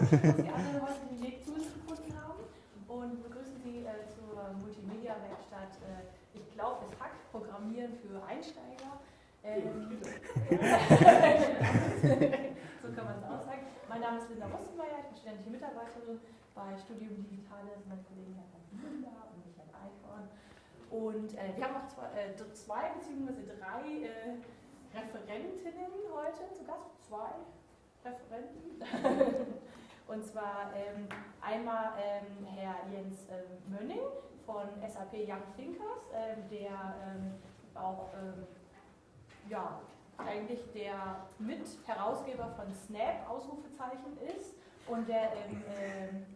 dass die anderen heute den Weg zu uns gefunden haben und begrüßen Sie äh, zur Multimedia-Werkstatt, äh, ich glaube, es hackt Programmieren für Einsteiger. Ähm, so kann man es auch sagen. Mein Name ist Linda Mustenmeier, ich bin studentische Mitarbeiterin bei Studium Digitales, mein Kollege Herr Müller und Michael Eichhorn. Und äh, wir haben noch zwei, äh, zwei beziehungsweise drei äh, Referentinnen heute zu Gast. Zwei Referenten. Und zwar ähm, einmal ähm, Herr Jens ähm, Mönning von SAP Young Thinkers, ähm, der ähm, auch ähm, ja, eigentlich der Mitherausgeber von Snap Ausrufezeichen ist und der,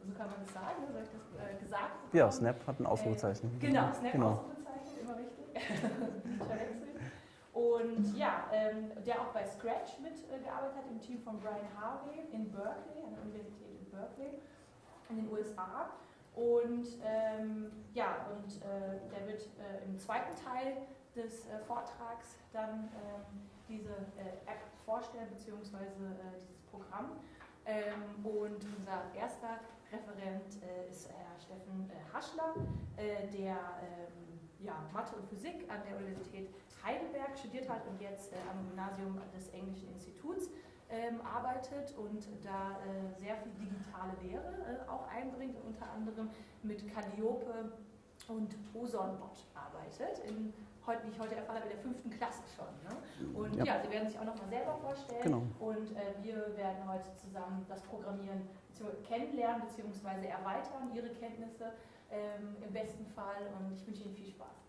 so kann man das sagen, soll ich das äh, gesagt Ja, Snap hat ein Ausrufezeichen. Äh, genau, Snap genau. Ausrufezeichen, immer wichtig. Und ja, ähm, der auch bei Scratch mitgearbeitet hat, im Team von Brian Harvey in Berkeley, an der Universität Berkeley in den USA. Und ähm, ja, und äh, der wird äh, im zweiten Teil des äh, Vortrags dann ähm, diese äh, App vorstellen, beziehungsweise äh, dieses Programm. Ähm, und unser erster Referent äh, ist Herr Steffen Haschler, der ähm, ja, Mathe und Physik an der Universität Heidelberg studiert hat und jetzt am Gymnasium des Englischen Instituts ähm, arbeitet und da äh, sehr viel digitale Lehre äh, auch einbringt unter anderem mit Calliope und Osonbot arbeitet. In, heute, wie ich heute erfahren habe, in der fünften Klasse schon. Ne? Und ja. ja. Sie werden sich auch nochmal selber vorstellen. Genau. Und äh, wir werden heute zusammen das Programmieren kennenlernen bzw. erweitern, Ihre Kenntnisse ähm, im besten Fall. Und ich wünsche Ihnen viel Spaß.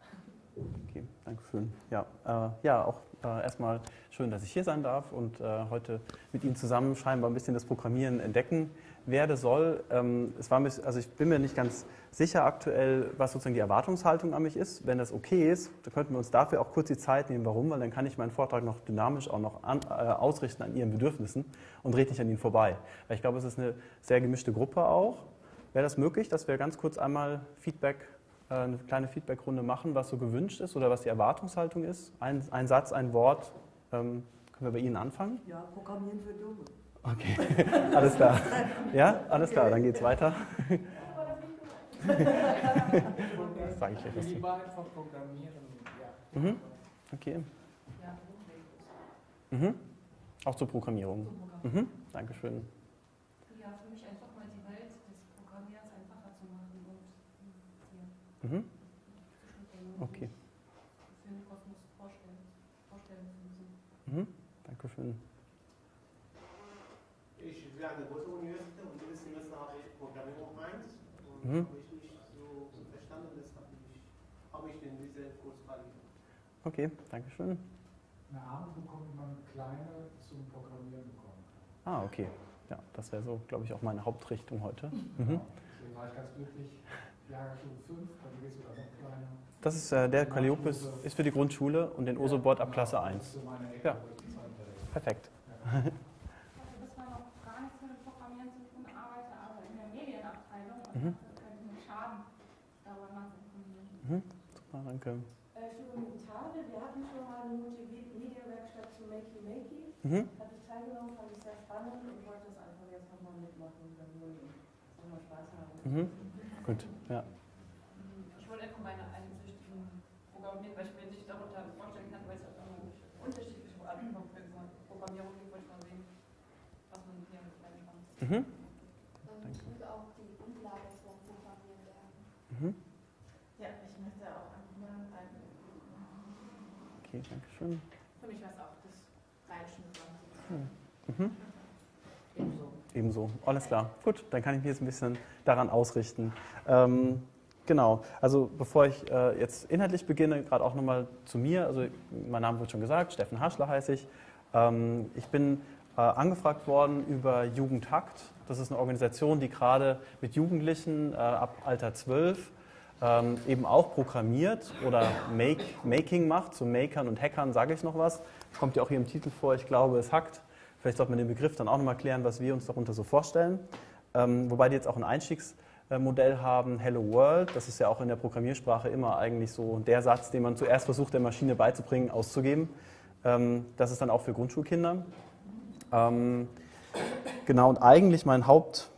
Okay, danke schön. Ja, äh, ja auch äh, erstmal schön, dass ich hier sein darf und äh, heute mit Ihnen zusammen scheinbar ein bisschen das Programmieren entdecken werde soll. Ähm, es war mich, also ich bin mir nicht ganz sicher aktuell, was sozusagen die Erwartungshaltung an mich ist. Wenn das okay ist, dann könnten wir uns dafür auch kurz die Zeit nehmen. Warum? Weil dann kann ich meinen Vortrag noch dynamisch auch noch an, äh, ausrichten an Ihren Bedürfnissen und rede nicht an Ihnen vorbei. Weil ich glaube, es ist eine sehr gemischte Gruppe auch. Wäre das möglich, dass wir ganz kurz einmal Feedback eine kleine Feedbackrunde machen, was so gewünscht ist oder was die Erwartungshaltung ist. Ein, ein Satz, ein Wort. Ähm, können wir bei Ihnen anfangen? Ja, Programmieren für Dumme. Okay, alles klar. Ja, alles klar, dann geht's weiter. das sage ich gleich was Lieber einfach programmieren, ja. Mhm. Okay. Mhm. Auch zur Programmierung. Mhm. Dankeschön. Mhm. Okay. Mhm. Dankeschön. Ich will an der Goethe-Universität und dieses Semester habe ich Programmierung 1 und mhm. habe ich nicht so verstanden, deshalb habe ich in diese Kurs verliebt. Okay, Dankeschön. Eine Ahnung bekommt man kleine zum Programmieren bekommen. Ah, okay. Ja, das wäre so, glaube ich, auch meine Hauptrichtung heute. Mhm. Ja, deswegen war ich ganz glücklich, Jahrgangsstufe 5, dann geht es sogar noch kleiner. Das ist äh, der Calliope ist, für die Grundschule und den Osobot ab Klasse 1. Ja. Perfekt. Mhm. Mhm. Super, danke. Äh, Studium Italien, wir hatten schon mal eine Multimedia-Werkstatt zu Makey Makey. Mhm. Hatte ich teilgenommen, fand ich sehr spannend und wollte das einfach jetzt nochmal mitmachen, damit wir nochmal Spaß haben. Mhm. Gut, ja. Ich wollte einfach meine einsichtigen Programmieren, weil ich mir nicht darunter vorstellen kann, weil es auch unterschiedliche Arten von Programmierung gibt, wollte ich mal sehen, was man hier mitnehmen kann. Mhm. Ich würde auch die Grundlage zum Programmieren lernen. Mhm. Ja, ich möchte auch ein. Okay, danke schön. Für mich war es auch das Reinschnuppern. Mhm. Ebenso. Alles klar. Gut, dann kann ich mich jetzt ein bisschen daran ausrichten. Ähm, genau, also bevor ich äh, jetzt inhaltlich beginne, gerade auch nochmal zu mir. Also mein Name wird schon gesagt, Steffen Haschler heiße ich. Ähm, ich bin äh, angefragt worden über Jugendhakt. Das ist eine Organisation, die gerade mit Jugendlichen äh, ab Alter 12 ähm, eben auch programmiert oder Make, Making macht. Zu Makern und Hackern sage ich noch was. Kommt ja auch hier im Titel vor, ich glaube, es hackt. Vielleicht sollte man den Begriff dann auch nochmal klären, was wir uns darunter so vorstellen. Ähm, wobei die jetzt auch ein Einstiegsmodell haben, Hello World. Das ist ja auch in der Programmiersprache immer eigentlich so der Satz, den man zuerst versucht, der Maschine beizubringen, auszugeben. Ähm, das ist dann auch für Grundschulkinder. Ähm, genau, und eigentlich mein Haupt,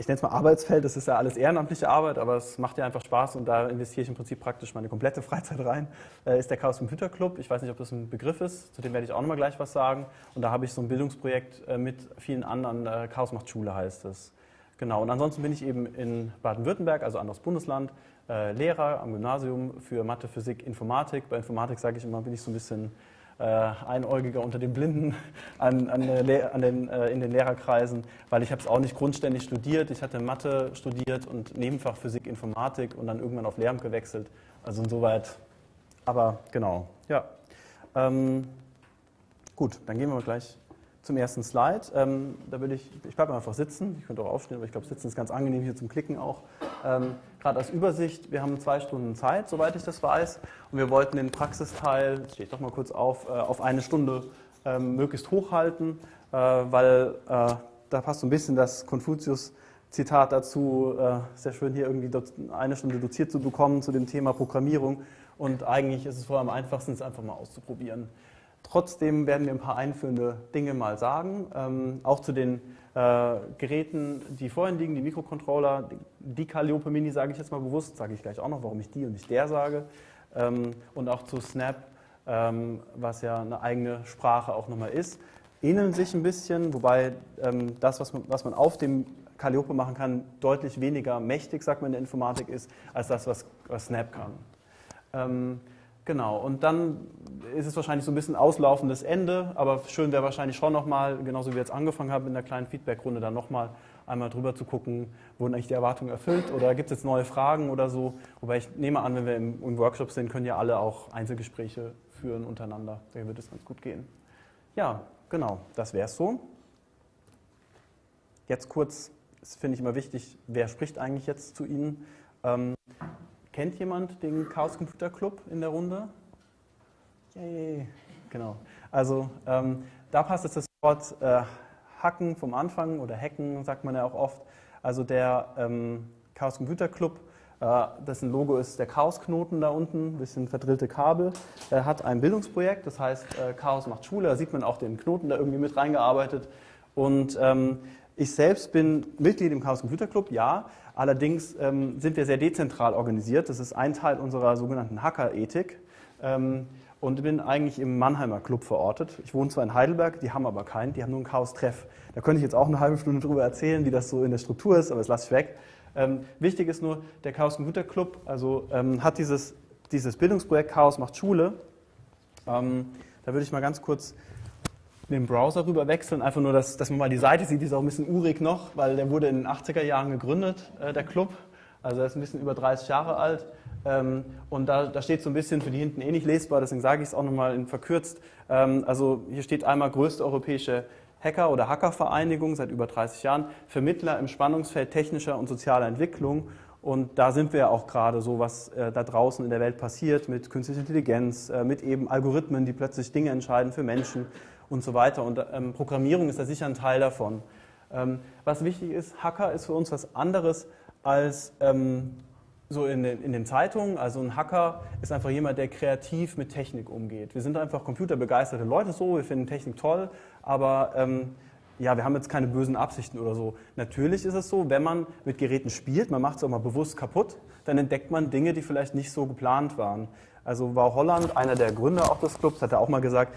ich nenne es mal Arbeitsfeld, das ist ja alles ehrenamtliche Arbeit, aber es macht ja einfach Spaß und da investiere ich im Prinzip praktisch meine komplette Freizeit rein, äh, ist der Chaos Computer Club. Ich weiß nicht, ob das ein Begriff ist, zu dem werde ich auch nochmal gleich was sagen. Und da habe ich so ein Bildungsprojekt äh, mit vielen anderen, äh, Chaos macht Schule heißt es. Genau, und ansonsten bin ich eben in Baden-Württemberg, also anderes Bundesland, Lehrer am Gymnasium für Mathe, Physik, Informatik. Bei Informatik sage ich immer, bin ich so ein bisschen äh, Einäugiger unter den Blinden an, an, an den, äh, in den Lehrerkreisen, weil ich habe es auch nicht grundständig studiert. Ich hatte Mathe studiert und Nebenfach Physik, Informatik und dann irgendwann auf Lehramt gewechselt. Also insoweit, aber genau, ja. Ähm, gut, dann gehen wir gleich zum ersten Slide. Ähm, da würde ich, ich bleibe einfach sitzen, ich könnte auch aufstehen, aber ich glaube, Sitzen ist ganz angenehm hier zum Klicken auch. Ähm, Gerade als Übersicht, wir haben zwei Stunden Zeit, soweit ich das weiß, und wir wollten den Praxisteil, stehe ich doch mal kurz auf, äh, auf eine Stunde ähm, möglichst hochhalten, äh, weil äh, da passt so ein bisschen das Konfuzius-Zitat dazu, äh, sehr schön hier irgendwie eine Stunde doziert zu bekommen zu dem Thema Programmierung. Und eigentlich ist es vorher am einfachsten, es einfach mal auszuprobieren. Trotzdem werden wir ein paar einführende Dinge mal sagen, ähm, auch zu den äh, Geräten, die vorhin liegen, die Mikrocontroller, die Calliope Mini sage ich jetzt mal bewusst, sage ich gleich auch noch, warum ich die und nicht der sage, ähm, und auch zu Snap, ähm, was ja eine eigene Sprache auch nochmal ist, ähneln sich ein bisschen, wobei ähm, das, was man, was man auf dem Calliope machen kann, deutlich weniger mächtig, sagt man in der Informatik, ist, als das, was, was Snap kann. Genau, und dann ist es wahrscheinlich so ein bisschen auslaufendes Ende, aber schön wäre wahrscheinlich schon nochmal, genauso wie wir jetzt angefangen haben, in der kleinen Feedbackrunde dann nochmal einmal drüber zu gucken, wurden eigentlich die Erwartungen erfüllt oder gibt es jetzt neue Fragen oder so. Wobei ich nehme an, wenn wir im, im Workshop sind, können ja alle auch Einzelgespräche führen untereinander. Da wird es ganz gut gehen. Ja, genau, das wäre es so. Jetzt kurz, das finde ich immer wichtig, wer spricht eigentlich jetzt zu Ihnen? Ähm, Kennt jemand den Chaos Computer Club in der Runde? Yay. Genau. Also ähm, da passt jetzt das Wort äh, Hacken vom Anfang oder Hacken, sagt man ja auch oft. Also der ähm, Chaos Computer Club, äh, dessen Logo ist der Chaos-Knoten da unten, ein bisschen verdrillte Kabel. Er hat ein Bildungsprojekt, das heißt äh, Chaos macht Schule. Da sieht man auch den Knoten da irgendwie mit reingearbeitet. Und ähm, ich selbst bin Mitglied im Chaos Computer Club, ja, Allerdings ähm, sind wir sehr dezentral organisiert. Das ist ein Teil unserer sogenannten Hacker-Ethik. Ähm, und bin eigentlich im Mannheimer Club verortet. Ich wohne zwar in Heidelberg, die haben aber keinen, die haben nur einen Chaos-Treff. Da könnte ich jetzt auch eine halbe Stunde drüber erzählen, wie das so in der Struktur ist, aber das lasse ich weg. Ähm, wichtig ist nur, der Chaos Computer Club also, ähm, hat dieses, dieses Bildungsprojekt Chaos macht Schule. Ähm, da würde ich mal ganz kurz den Browser rüber wechseln, einfach nur, dass, dass man mal die Seite sieht, die ist auch ein bisschen urig noch, weil der wurde in den 80er Jahren gegründet, äh, der Club. Also er ist ein bisschen über 30 Jahre alt. Ähm, und da, da, steht so ein bisschen für die hinten eh nicht lesbar, deswegen sage ich es auch nochmal in verkürzt. Ähm, also hier steht einmal größte europäische Hacker- oder Hackervereinigung seit über 30 Jahren, Vermittler im Spannungsfeld technischer und sozialer Entwicklung. Und da sind wir ja auch gerade so, was äh, da draußen in der Welt passiert mit künstlicher Intelligenz, äh, mit eben Algorithmen, die plötzlich Dinge entscheiden für Menschen und so weiter. Und ähm, Programmierung ist da sicher ein Teil davon. Ähm, was wichtig ist, Hacker ist für uns was anderes als ähm, so in den, in den, Zeitungen. Also ein Hacker ist einfach jemand, der kreativ mit Technik umgeht. Wir sind einfach computerbegeisterte Leute so, wir finden Technik toll, aber ähm, ja, wir haben jetzt keine bösen Absichten oder so. Natürlich ist es so, wenn man mit Geräten spielt, man macht es auch mal bewusst kaputt, dann entdeckt man Dinge, die vielleicht nicht so geplant waren. Also war Holland, einer der Gründer auch des Clubs, hat er auch mal gesagt,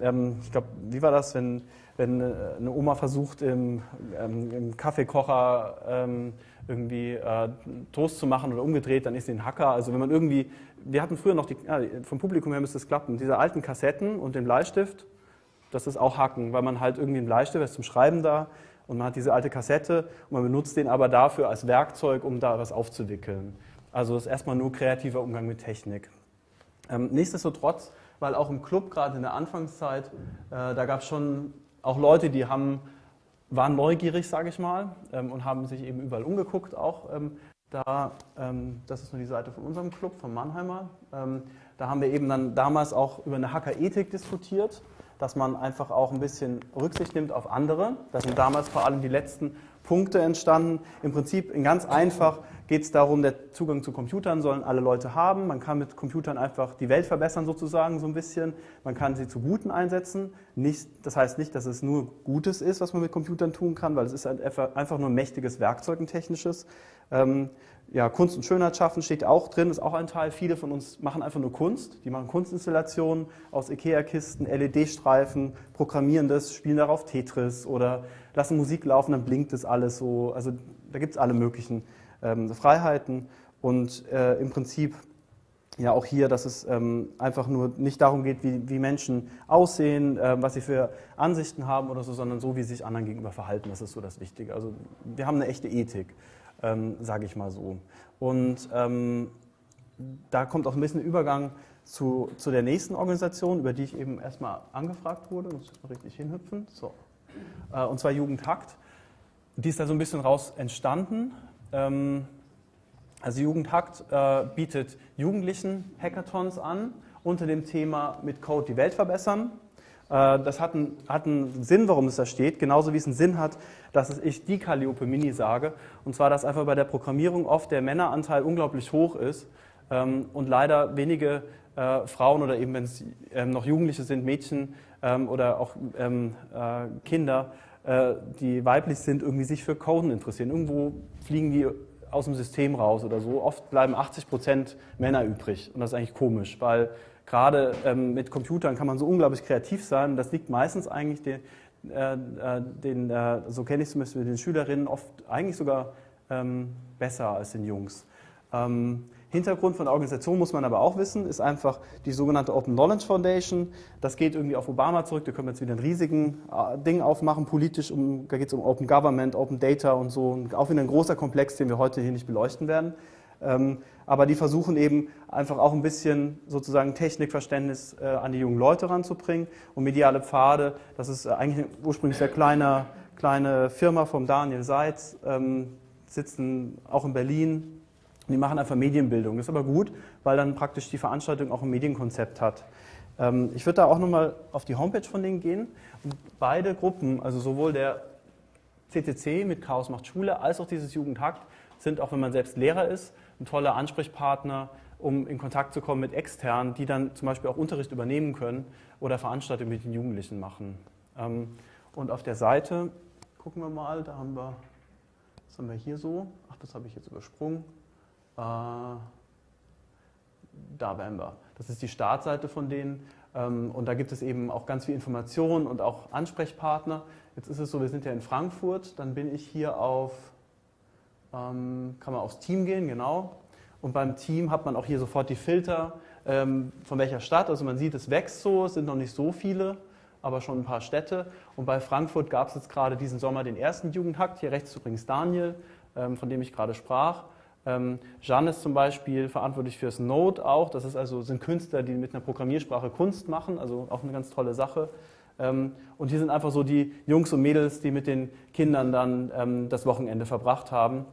ähm, ich glaube, wie war das, wenn, wenn äh, eine Oma versucht, im, ähm, im Kaffeekocher ähm, irgendwie äh, Toast zu machen oder umgedreht, dann ist sie ein Hacker. Also wenn man irgendwie, wir hatten früher noch, die, ja, vom Publikum her müsste es klappen, diese alten Kassetten und den Bleistift, das ist auch Hacken, weil man halt irgendwie einen Bleistift ist zum Schreiben da und man hat diese alte Kassette und man benutzt den aber dafür als Werkzeug, um da was aufzuwickeln. Also das ist erstmal nur kreativer Umgang mit Technik. Ähm, nichtsdestotrotz weil auch im Club, gerade in der Anfangszeit, äh, da gab es schon auch Leute, die haben, waren neugierig, sage ich mal, ähm, und haben sich eben überall umgeguckt auch. Ähm, da, ähm, das ist nur die Seite von unserem Club, von Mannheimer. Da haben wir eben dann damals auch über eine Hackerethik diskutiert, dass man einfach auch ein bisschen Rücksicht nimmt auf andere. Das sind damals vor allem die letzten Punkte entstanden. Im Prinzip in ganz einfach geht es darum, der Zugang zu Computern sollen alle Leute haben. Man kann mit Computern einfach die Welt verbessern sozusagen so ein bisschen. Man kann sie zu Guten einsetzen. Nicht, das heißt nicht, dass es nur Gutes ist, was man mit Computern tun kann, weil es ist einfach nur ein mächtiges Werkzeug, ein technisches. Ja, Kunst und Schönheit schaffen steht auch drin, ist auch ein Teil. Viele von uns machen einfach nur Kunst. Die machen Kunstinstallationen aus Ikea-Kisten, LED-Streifen, programmieren das, spielen darauf Tetris oder lassen Musik laufen, dann blinkt das alles so. Also da gibt es alle möglichen ähm, Freiheiten und äh, im Prinzip ja auch hier, dass es ähm, einfach nur nicht darum geht, wie, wie Menschen aussehen, äh, was sie für Ansichten haben oder so, sondern so, wie sie sich anderen gegenüber verhalten. Das ist so das Wichtige. Also wir haben eine echte Ethik ähm, sage ich mal so. Und ähm, da kommt auch ein bisschen Übergang zu, zu der nächsten Organisation, über die ich eben erstmal angefragt wurde. Muss ich mal richtig hinhüpfen. So. Äh, und zwar Jugendhakt. Die ist da so ein bisschen raus entstanden. Ähm, also Jugendhakt äh, bietet Jugendlichen Hackathons an unter dem Thema mit Code die Welt verbessern. Äh, das hat einen, hat einen Sinn, warum es da steht, genauso wie es einen Sinn hat, dass ich die Calliope Mini sage. Und zwar, dass einfach bei der Programmierung oft der Männeranteil unglaublich hoch ist ähm, und leider wenige äh, Frauen oder eben, wenn es ähm, noch Jugendliche sind, Mädchen ähm, oder auch äh, Kinder, die weiblich sind, irgendwie sich für Coden interessieren. Irgendwo fliegen die aus dem System raus oder so. Oft bleiben 80 Prozent Männer übrig. Und das ist eigentlich komisch, weil gerade ähm, mit Computern kann man so unglaublich kreativ sein. Das liegt meistens eigentlich den, äh, äh den äh, so kenne ich es zumindest mit den Schülerinnen, oft eigentlich sogar ähm, besser als den Jungs. Ähm, Hintergrund von der Organisation muss man aber auch wissen, ist einfach die sogenannte Open Knowledge Foundation. Das geht irgendwie auf Obama zurück, da können wir jetzt wieder einen riesigen äh, Ding aufmachen, politisch, um, da geht es um Open Government, Open Data und so. Auch wieder ein großer Komplex, den wir heute hier nicht beleuchten werden. Ähm, aber die versuchen eben einfach auch ein bisschen sozusagen Technikverständnis äh, an die jungen Leute ranzubringen. Und mediale Pfade, das ist eigentlich eine ursprünglich sehr kleine, kleine Firma vom Daniel Seitz, ähm, sitzen auch in Berlin. Die machen einfach Medienbildung. Das ist aber gut, weil dann praktisch die Veranstaltung auch ein Medienkonzept hat. Ähm, ich würde da auch nochmal auf die Homepage von denen gehen. Und beide Gruppen, also sowohl der CCC mit Chaos macht Schule als auch dieses Jugendhakt, sind, auch wenn man selbst Lehrer ist, ein toller Ansprechpartner, um in Kontakt zu kommen mit Externen, die dann zum Beispiel auch Unterricht übernehmen können oder Veranstaltungen mit den Jugendlichen machen. Ähm, und auf der Seite, gucken wir mal, da haben wir, was haben wir hier so? Ach, das habe ich jetzt übersprungen. Äh, da wären wir. Das ist die Startseite von denen. Ähm, und da gibt es eben auch ganz viel Informationen und auch Ansprechpartner. Jetzt ist es so, wir sind ja in Frankfurt, dann bin ich hier auf kann man aufs Team gehen, genau. Und beim Team hat man auch hier sofort die Filter, ähm, von welcher Stadt. Also man sieht, es wächst so, es sind noch nicht so viele, aber schon ein paar Städte. Und bei Frankfurt gab es jetzt gerade diesen Sommer den ersten Jugendhakt. Hier rechts übrigens Daniel, ähm, von dem ich gerade sprach. Ähm, Jeanne ist zum Beispiel verantwortlich fürs Node auch. Das ist also, sind Künstler, die mit einer Programmiersprache Kunst machen, also auch eine ganz tolle Sache. Ähm, und hier sind einfach so die Jungs und Mädels, die mit den Kindern dann ähm, das Wochenende verbracht haben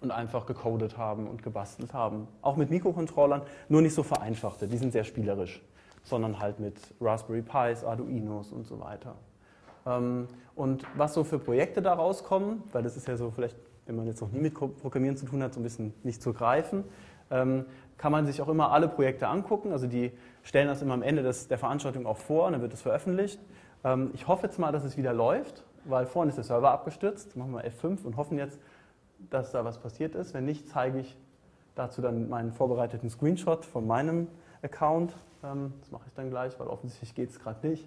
und einfach gecodet haben und gebastelt haben. Auch mit Mikrocontrollern, nur nicht so vereinfachte, die sind sehr spielerisch, sondern halt mit Raspberry Pis, Arduinos und so weiter. Ähm, und was so für Projekte da rauskommen, weil das ist ja so vielleicht, wenn man jetzt noch nie mit Programmieren zu tun hat, so ein bisschen nicht zu greifen, ähm, kann man sich auch immer alle Projekte angucken. Also die stellen das immer am Ende des, der Veranstaltung auch vor und dann wird es veröffentlicht. Ähm, ich hoffe jetzt mal, dass es wieder läuft, weil vorhin ist der Server abgestürzt. Machen wir F5 und hoffen jetzt, dass da was passiert ist. Wenn nicht, zeige ich dazu dann meinen vorbereiteten Screenshot von meinem Account. Ähm, das mache ich dann gleich, weil offensichtlich geht es gerade nicht.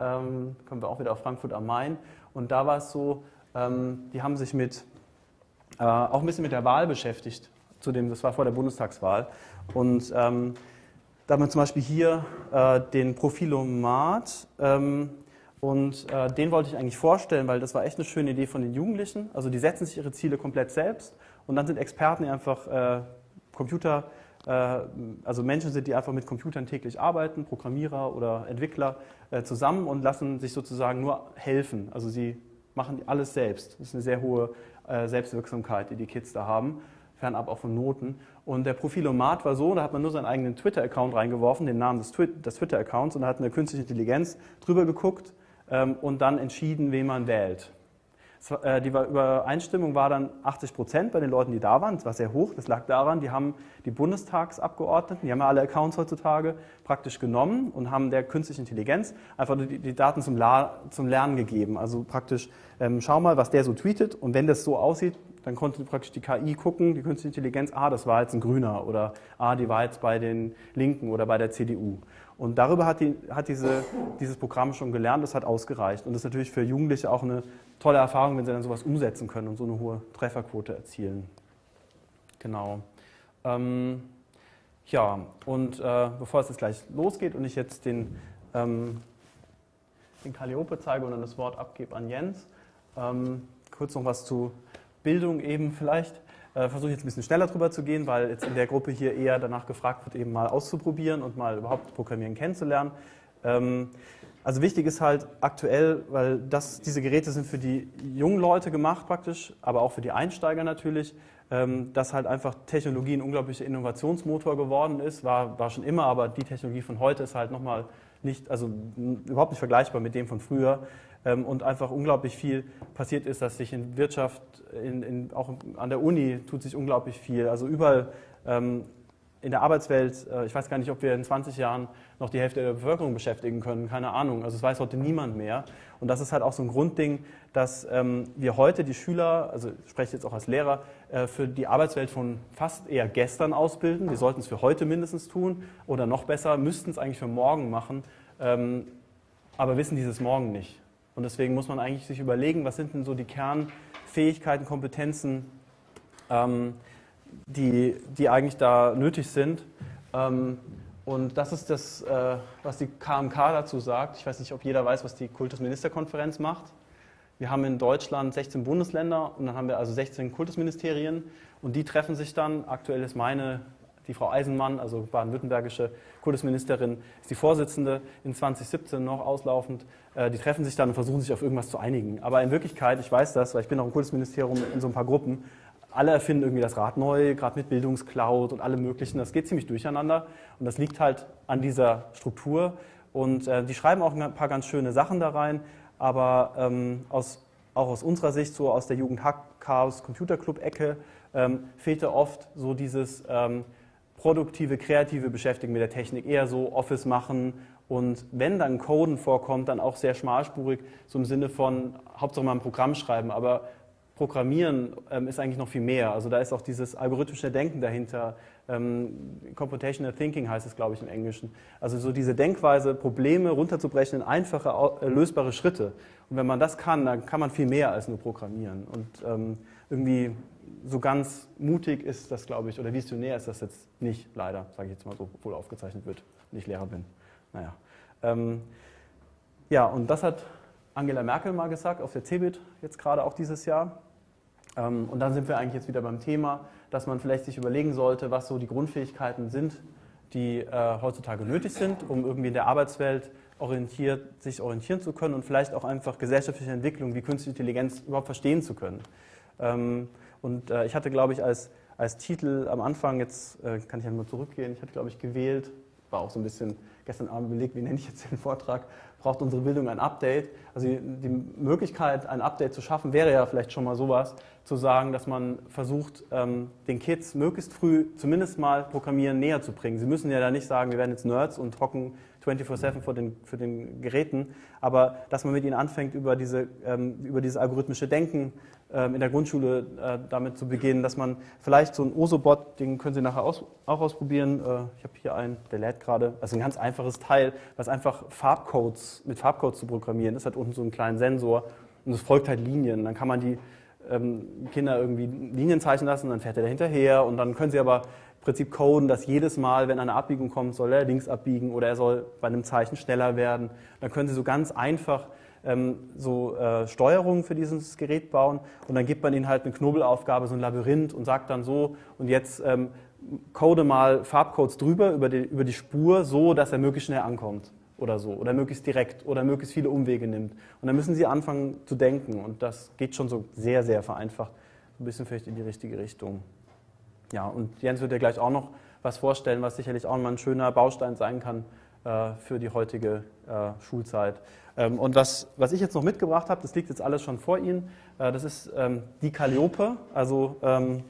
Ähm, kommen wir auch wieder auf Frankfurt am Main. Und da war es so, ähm, die haben sich mit, äh, auch ein bisschen mit der Wahl beschäftigt. Zudem, das war vor der Bundestagswahl. Und da haben wir zum Beispiel hier äh, den Profilomat. Und äh, den wollte ich eigentlich vorstellen, weil das war echt eine schöne Idee von den Jugendlichen. Also die setzen sich ihre Ziele komplett selbst und dann sind Experten, die einfach äh, Computer, äh, also Menschen sind, die einfach mit Computern täglich arbeiten, Programmierer oder Entwickler äh, zusammen und lassen sich sozusagen nur helfen. Also sie machen alles selbst. Das ist eine sehr hohe äh, Selbstwirksamkeit, die die Kids da haben, fernab auch von Noten. Und der Profilomat war so, da hat man nur seinen eigenen Twitter-Account reingeworfen, den Namen des, Twitter-Accounts und da hat eine künstliche Intelligenz drüber geguckt und dann entschieden, wen man wählt. äh, die Übereinstimmung war dann 80 Prozent bei den Leuten, die da waren. Das war sehr hoch. Das lag daran, die haben die Bundestagsabgeordneten, die haben ja alle Accounts heutzutage, praktisch genommen und haben der künstlichen Intelligenz einfach die, die Daten zum, La zum, Lernen gegeben. Also praktisch, ähm, schau mal, was der so tweetet und wenn das so aussieht, dann konnte praktisch die KI gucken, die künstliche Intelligenz, ah, das war jetzt ein Grüner oder ah, die war jetzt bei den Linken oder bei der CDU. Und darüber hat, die, hat diese, dieses Programm schon gelernt, das hat ausgereicht. Und das ist natürlich für Jugendliche auch eine tolle Erfahrung, wenn sie dann sowas umsetzen können und so eine hohe Trefferquote erzielen. Genau. Ähm, ja, und äh, bevor es jetzt gleich losgeht und ich jetzt den, ähm, den Calliope zeige und dann das Wort abgebe an Jens, ähm, kurz noch was zu Bildung eben vielleicht. Äh, Versuche jetzt ein bisschen schneller drüber zu gehen, weil jetzt in der Gruppe hier eher danach gefragt wird, eben mal auszuprobieren und mal überhaupt Programmieren kennenzulernen. Ähm, also wichtig ist halt aktuell, weil das, diese Geräte sind für die jungen Leute gemacht praktisch, aber auch für die Einsteiger natürlich, ähm, dass halt einfach Technologie ein unglaublicher Innovationsmotor geworden ist, war, war schon immer, aber die Technologie von heute ist halt nochmal nicht, also überhaupt nicht vergleichbar mit dem von früher und einfach unglaublich viel passiert ist, dass sich in Wirtschaft, in, in, auch an der Uni tut sich unglaublich viel. Also überall ähm, in der Arbeitswelt, äh, ich weiß gar nicht, ob wir in 20 Jahren noch die Hälfte der Bevölkerung beschäftigen können, keine Ahnung. Also es weiß heute niemand mehr. Und das ist halt auch so ein Grundding, dass ähm, wir heute die Schüler, also ich spreche jetzt auch als Lehrer, äh, für die Arbeitswelt von fast eher gestern ausbilden. Wir sollten es für heute mindestens tun oder noch besser, müssten es eigentlich für morgen machen, ähm, aber wissen dieses Morgen nicht. Und deswegen muss man eigentlich sich überlegen, was sind denn so die Kernfähigkeiten, Kompetenzen, ähm, die, die eigentlich da nötig sind. Ähm, und das ist das, äh, was die KMK dazu sagt. Ich weiß nicht, ob jeder weiß, was die Kultusministerkonferenz macht. Wir haben in Deutschland 16 Bundesländer und dann haben wir also 16 Kultusministerien und die treffen sich dann. Aktuell ist meine die Frau Eisenmann, also baden-württembergische Kultusministerin, ist die Vorsitzende in 2017 noch auslaufend. Äh, die treffen sich dann und versuchen sich auf irgendwas zu einigen. Aber in Wirklichkeit, ich weiß das, weil ich bin auch im Kultusministerium in so ein paar Gruppen, alle erfinden irgendwie das Rad neu, gerade mit Bildungscloud und allem Möglichen. Das geht ziemlich durcheinander und das liegt halt an dieser Struktur. Und äh, die schreiben auch ein paar ganz schöne Sachen da rein, aber ähm, aus, auch aus unserer Sicht, so aus der Jugend Hack Chaos Computer Club Ecke, ähm, fehlte oft so dieses ähm, produktive, kreative Beschäftigen mit der Technik, eher so Office machen und wenn dann Coden vorkommt, dann auch sehr schmalspurig, so im Sinne von Hauptsache mal ein Programm schreiben, aber Programmieren ähm, ist eigentlich noch viel mehr. Also da ist auch dieses algorithmische Denken dahinter. Ähm, Computational Thinking heißt es, glaube ich, im Englischen. Also so diese Denkweise, Probleme runterzubrechen in einfache, äh, lösbare Schritte. Und wenn man das kann, dann kann man viel mehr als nur programmieren. Und ähm, irgendwie so ganz mutig ist das, glaube ich, oder visionär ist das jetzt nicht, leider, sage ich jetzt mal so, obwohl aufgezeichnet wird, nicht Lehrer bin. Naja. Ähm, ja, und das hat Angela Merkel mal gesagt auf der CeBIT jetzt gerade auch dieses Jahr. Ähm, und dann sind wir eigentlich jetzt wieder beim Thema, dass man vielleicht sich überlegen sollte, was so die Grundfähigkeiten sind, die äh, heutzutage nötig sind, um irgendwie in der Arbeitswelt orientiert, sich orientieren zu können und vielleicht auch einfach gesellschaftliche Entwicklung wie künstliche Intelligenz überhaupt verstehen zu können. Ähm, und äh, ich hatte, glaube ich, als, als Titel am Anfang, jetzt äh, kann ich einmal zurückgehen, ich hatte, glaube ich, gewählt, war auch so ein bisschen gestern Abend überlegt, wie nenne ich jetzt den Vortrag, braucht unsere Bildung ein Update. Also die, Möglichkeit, ein Update zu schaffen, wäre ja vielleicht schon mal sowas, zu sagen, dass man versucht, ähm, den Kids möglichst früh zumindest mal Programmieren näher zu bringen. Sie müssen ja da nicht sagen, wir werden jetzt Nerds und hocken 24-7 vor den, für den Geräten, aber dass man mit ihnen anfängt, über, diese, ähm, über dieses algorithmische Denken in der Grundschule äh, damit zu beginnen, dass man vielleicht so ein Osobot, den können Sie nachher auch ausprobieren. Äh, ich habe hier einen, der lädt gerade. Also ein ganz einfaches Teil, was einfach Farbcodes mit Farbcodes zu programmieren ist. Hat unten so einen kleinen Sensor und es folgt halt Linien. Dann kann man die ähm, Kinder irgendwie Linien zeichnen lassen, dann fährt er hinterher und dann können sie aber im Prinzip coden, dass jedes Mal, wenn eine Abbiegung kommt, soll er links abbiegen oder er soll bei einem Zeichen schneller werden. Dann können sie so ganz einfach ähm, so äh, Steuerungen für dieses Gerät bauen und dann gibt man ihnen halt eine Knobelaufgabe, so ein Labyrinth und sagt dann so und jetzt ähm, code mal Farbcodes drüber über die, über die Spur so, dass er möglichst schnell ankommt oder so oder möglichst direkt oder möglichst viele Umwege nimmt. Und dann müssen sie anfangen zu denken und das geht schon so sehr, sehr vereinfacht, ein bisschen vielleicht in die richtige Richtung. Ja, und Jens wird ja gleich auch noch was vorstellen, was sicherlich auch mal ein schöner Baustein sein kann, äh, für die heutige äh, Schulzeit. Ähm, und was, was ich jetzt noch mitgebracht habe, das liegt jetzt alles schon vor Ihnen, äh, das ist ähm, die Calliope, also ähm,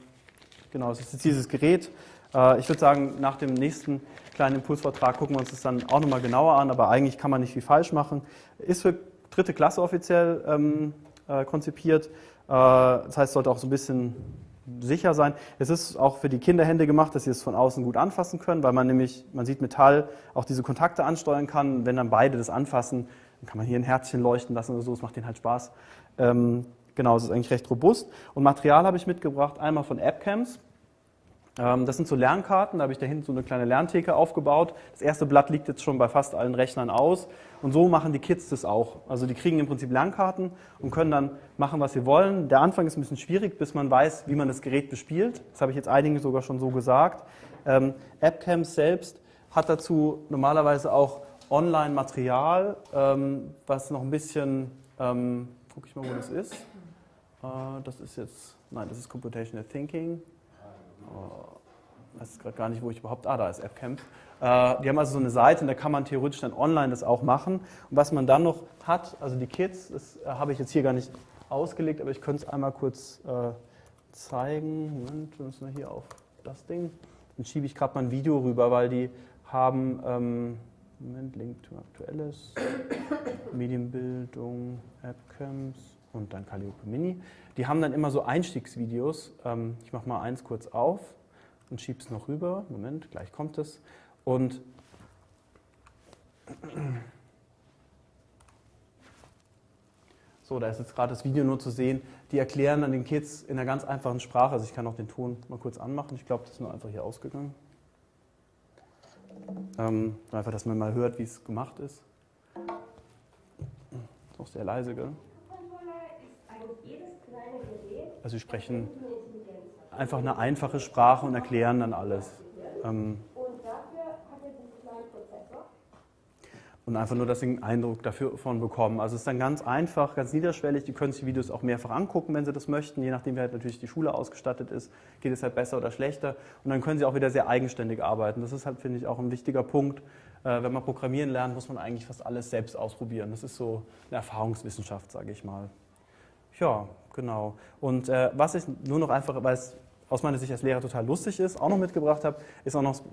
genau, das ist jetzt dieses Gerät. Äh, ich würde sagen, nach dem nächsten kleinen Impulsvortrag gucken wir uns das dann auch nochmal genauer an, aber eigentlich kann man nicht viel falsch machen. Ist für dritte Klasse offiziell äh, konzipiert, das heißt, sollte auch so ein bisschen sicher sein. Es ist auch für die Kinderhände gemacht, dass sie es von außen gut anfassen können, weil man nämlich, man sieht Metall, auch diese Kontakte ansteuern kann. Wenn dann beide das anfassen, dann kann man hier ein Herzchen leuchten lassen oder so, es macht denen halt Spaß. Ähm, genau, es ist eigentlich recht robust. Und Material habe ich mitgebracht, einmal von AppCamps. Ähm, das sind so Lernkarten, da habe ich da hinten so eine kleine Lerntheke aufgebaut. Das erste Blatt liegt jetzt schon bei fast allen Rechnern aus. Und so machen die Kids das auch. Also die kriegen im Prinzip Lernkarten und können dann machen, was sie wollen. Der Anfang ist ein bisschen schwierig, bis man weiß, wie man das Gerät bespielt. Das habe ich jetzt einigen sogar schon so gesagt. Ähm, AppCamps selbst hat dazu normalerweise auch Online-Material, ähm, was noch ein bisschen, ähm, gucke ich mal, wo das ist. Äh, das ist jetzt, nein, das ist Computational Thinking. Ich weiß gerade gar nicht, wo ich überhaupt, ah, da ist AppCamp. Äh, die haben also so eine Seite und da kann man theoretisch dann online das auch machen. Und was man dann noch hat, also die Kids, das äh, habe ich jetzt hier gar nicht ausgelegt, aber ich könnte es einmal kurz äh, zeigen. Moment, wir müssen wir hier auf das Ding. Dann schiebe ich gerade mal ein Video rüber, weil die haben, ähm, Moment, Link to Aktuelles, Medienbildung, AppCamps und dann Calliope Mini. Die haben dann immer so Einstiegsvideos. Ähm, ich mache mal eins kurz auf und schiebe es noch rüber. Moment, gleich kommt es. Und so, da ist jetzt gerade das Video nur zu sehen. Die erklären dann den Kids in einer ganz einfachen Sprache. Also ich kann auch den Ton mal kurz anmachen. Ich glaube, das ist nur einfach hier ausgegangen. Ähm, einfach, dass man mal hört, wie es gemacht ist. Ist auch sehr leise, gell? Also sie sprechen einfach eine einfache Sprache und erklären dann alles. Ähm, und einfach nur, dass sie einen Eindruck davon bekommen. Also es ist dann ganz einfach, ganz niederschwellig. Die können sich die Videos auch mehrfach angucken, wenn sie das möchten. Je nachdem, wie halt natürlich die Schule ausgestattet ist, geht es halt besser oder schlechter. Und dann können sie auch wieder sehr eigenständig arbeiten. Das ist halt, finde ich, auch ein wichtiger Punkt. Äh, wenn man programmieren lernt, muss man eigentlich fast alles selbst ausprobieren. Das ist so eine Erfahrungswissenschaft, sage ich mal. Ja, genau. Und äh, was ich nur noch einfach, weil es aus meiner Sicht als Lehrer total lustig ist, auch noch mitgebracht habe, ist auch noch das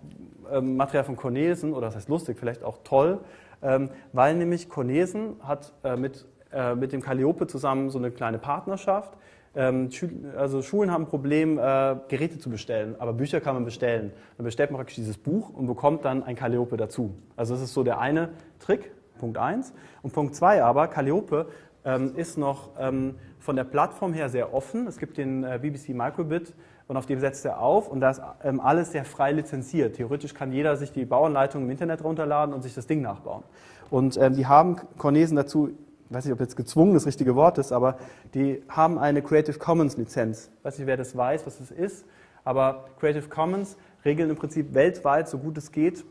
ähm, Material von Cornelsen, oder das heißt lustig, vielleicht auch toll, weil nämlich Cornelsen hat äh, mit, äh, mit dem Calliope zusammen so eine kleine Partnerschaft. Ähm, also Schulen haben ein Problem, äh, Geräte zu bestellen, aber Bücher kann man bestellen. Dann bestellt man praktisch dieses Buch und bekommt dann ein Calliope dazu. Also das ist so der eine Trick, Punkt 1. Und Punkt 2 aber, Calliope ähm, ist noch ähm, von der Plattform her sehr offen. Es gibt den BBC Microbit und auf dem setzt er auf und da ist ähm, alles sehr frei lizenziert. Theoretisch kann jeder sich die Bauanleitung im Internet runterladen und sich das Ding nachbauen. Und ähm, die haben Cornesen dazu, ich weiß nicht, ob jetzt gezwungen das richtige Wort ist, aber die haben eine Creative Commons Lizenz. Ich weiß nicht, wer das weiß, was das ist, aber Creative Commons regeln im Prinzip weltweit, so gut es geht,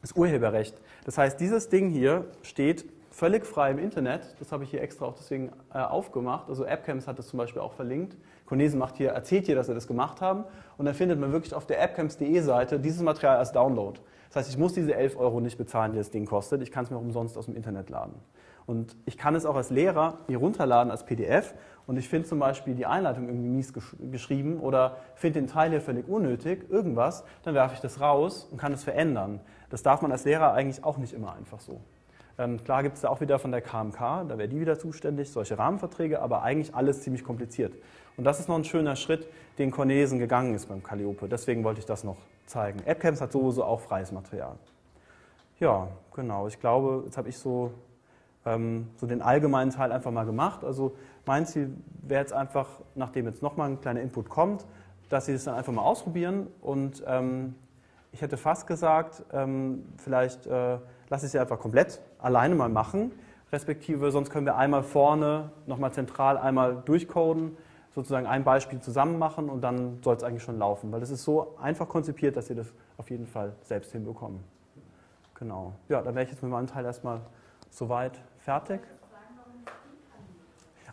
das Urheberrecht. Das heißt, dieses Ding hier steht völlig frei im Internet. Das habe ich hier extra auch deswegen äh, aufgemacht. Also AppCamps hat das zum Beispiel auch verlinkt. Cornesen macht hier, erzählt hier, dass sie das gemacht haben. Und dann findet man wirklich auf der appcamps.de Seite dieses Material als Download. Das heißt, ich muss diese 11 Euro nicht bezahlen, die das Ding kostet. Ich kann es mir auch umsonst aus dem Internet laden. Und ich kann es auch als Lehrer mir runterladen als PDF. Und ich finde zum Beispiel die Einleitung irgendwie mies gesch geschrieben oder finde den Teil hier völlig unnötig, irgendwas, dann werfe ich das raus und kann es verändern. Das darf man als Lehrer eigentlich auch nicht immer einfach so. Ähm, klar gibt es da auch wieder von der KMK, da wäre die wieder zuständig, solche Rahmenverträge, aber eigentlich alles ziemlich kompliziert. Und das ist noch ein schöner Schritt, den Cornesen gegangen ist beim Calliope. Deswegen wollte ich das noch zeigen. AppCamps hat sowieso auch freies Material. Ja, genau. Ich glaube, jetzt habe ich so, ähm, so den allgemeinen Teil einfach mal gemacht. Also mein Ziel wäre jetzt einfach, nachdem jetzt nochmal ein kleiner Input kommt, dass Sie das dann einfach mal ausprobieren. Und ähm, ich hätte fast gesagt, ähm, vielleicht äh, lasse ich sie einfach komplett alleine mal machen, respektive sonst können wir einmal vorne nochmal zentral einmal durchcoden, sozusagen ein Beispiel zusammen machen und dann soll es eigentlich schon laufen, weil das ist so einfach konzipiert, dass Sie das auf jeden Fall selbst hinbekommen. Genau. Ja, dann wäre ich jetzt mit meinem Teil erstmal soweit fertig.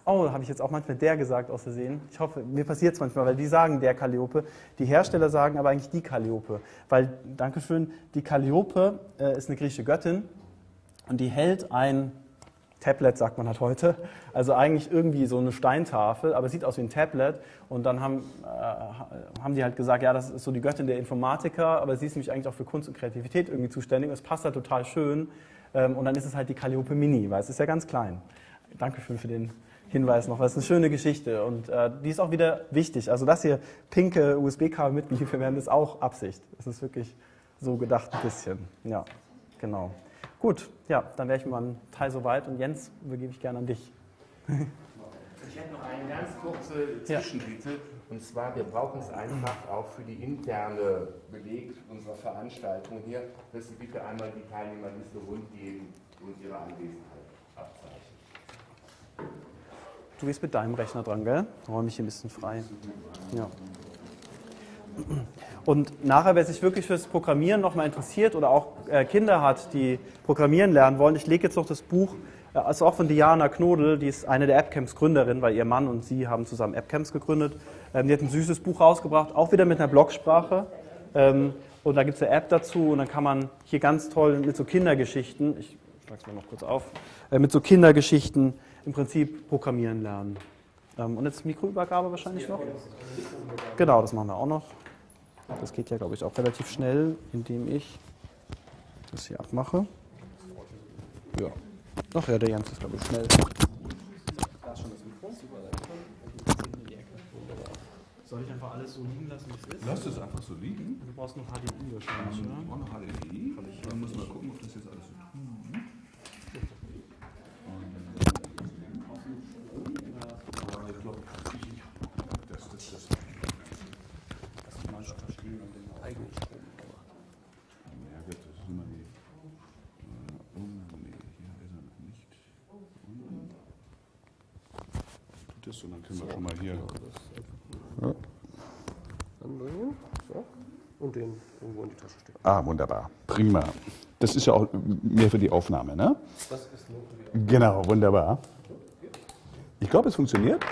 Oh, habe ich jetzt auch manchmal der gesagt aus Versehen. Ich hoffe, mir passiert es manchmal, weil die sagen der Calliope. Die Hersteller sagen aber eigentlich die Calliope. Weil, Dankeschön, die Calliope äh, ist eine griechische Göttin und die hält ein Tablet, sagt man halt heute. Also eigentlich irgendwie so eine Steintafel, aber sieht aus wie ein Tablet. Und dann haben, äh, haben die halt gesagt, ja, das ist so die Göttin der Informatiker, aber sie ist nämlich eigentlich auch für Kunst und Kreativität irgendwie zuständig. Und es passt halt total schön. Ähm, und dann ist es halt die Calliope Mini, weil es ist ja ganz klein. Dankeschön für den Hinweis noch, weil es eine schöne Geschichte und äh, die ist auch wieder wichtig. Also dass hier pinke USB-Kabel mitgeliefert werden, ist auch Absicht. Das ist wirklich so gedacht ein bisschen. Ja, genau. Gut, ja, dann wäre ich mit meinem Teil soweit und Jens übergebe ich gerne an dich. Ich hätte noch eine ganz kurze Zwischenbitte. Und zwar, wir brauchen es einfach auch für die interne Beleg unserer Veranstaltung hier, dass Sie bitte einmal die Teilnehmerliste rund geben und Ihre Anwesenheit abzeichnen. Du bist mit deinem Rechner dran, gell? Räume ich hier ein bisschen frei. Ja. Und nachher, wer sich wirklich fürs Programmieren nochmal interessiert oder auch äh, Kinder hat, die Programmieren lernen wollen, ich lege jetzt noch das Buch, äh, also auch von Diana Knodel, die ist eine der AppCamps Gründerin, weil ihr Mann und sie haben zusammen AppCamps gegründet. Ähm, die hat ein süßes Buch rausgebracht, auch wieder mit einer Blogsprache. Ähm, und da gibt es eine App dazu und dann kann man hier ganz toll mit so Kindergeschichten, ich schlage es mal noch kurz auf, äh, mit so Kindergeschichten im Prinzip programmieren lernen. Ähm, und jetzt Mikroübergabe wahrscheinlich noch? Genau, das machen wir auch noch. Das geht ja, glaube ich, auch relativ schnell, indem ich das hier abmache. Ja. Ach ja, der Jens ist, glaube ich, schnell. Da ist schon das Mikro. Soll ich einfach alles so liegen lassen, wie es ist? Lass es einfach so liegen. Du brauchst noch HDMI wahrscheinlich, oder? Ich brauche noch HDMI. Dann müssen wir gucken, ob das jetzt alles so tut. Ich glaube, das, das, das. Das ist mal verstehen und den eigenen Strom. Ja, gut, das ist immer die. Äh, oh, nee, hier ist er noch nicht. Und, tut das so, dann können wir schon mal hier. Ja. Anbringen. So. Und den irgendwo in die Tasche stecken. Ah, wunderbar. Prima. Das ist ja auch mehr für die Aufnahme, ne? Das ist nur für die Genau, wunderbar. Ich glaube, es funktioniert.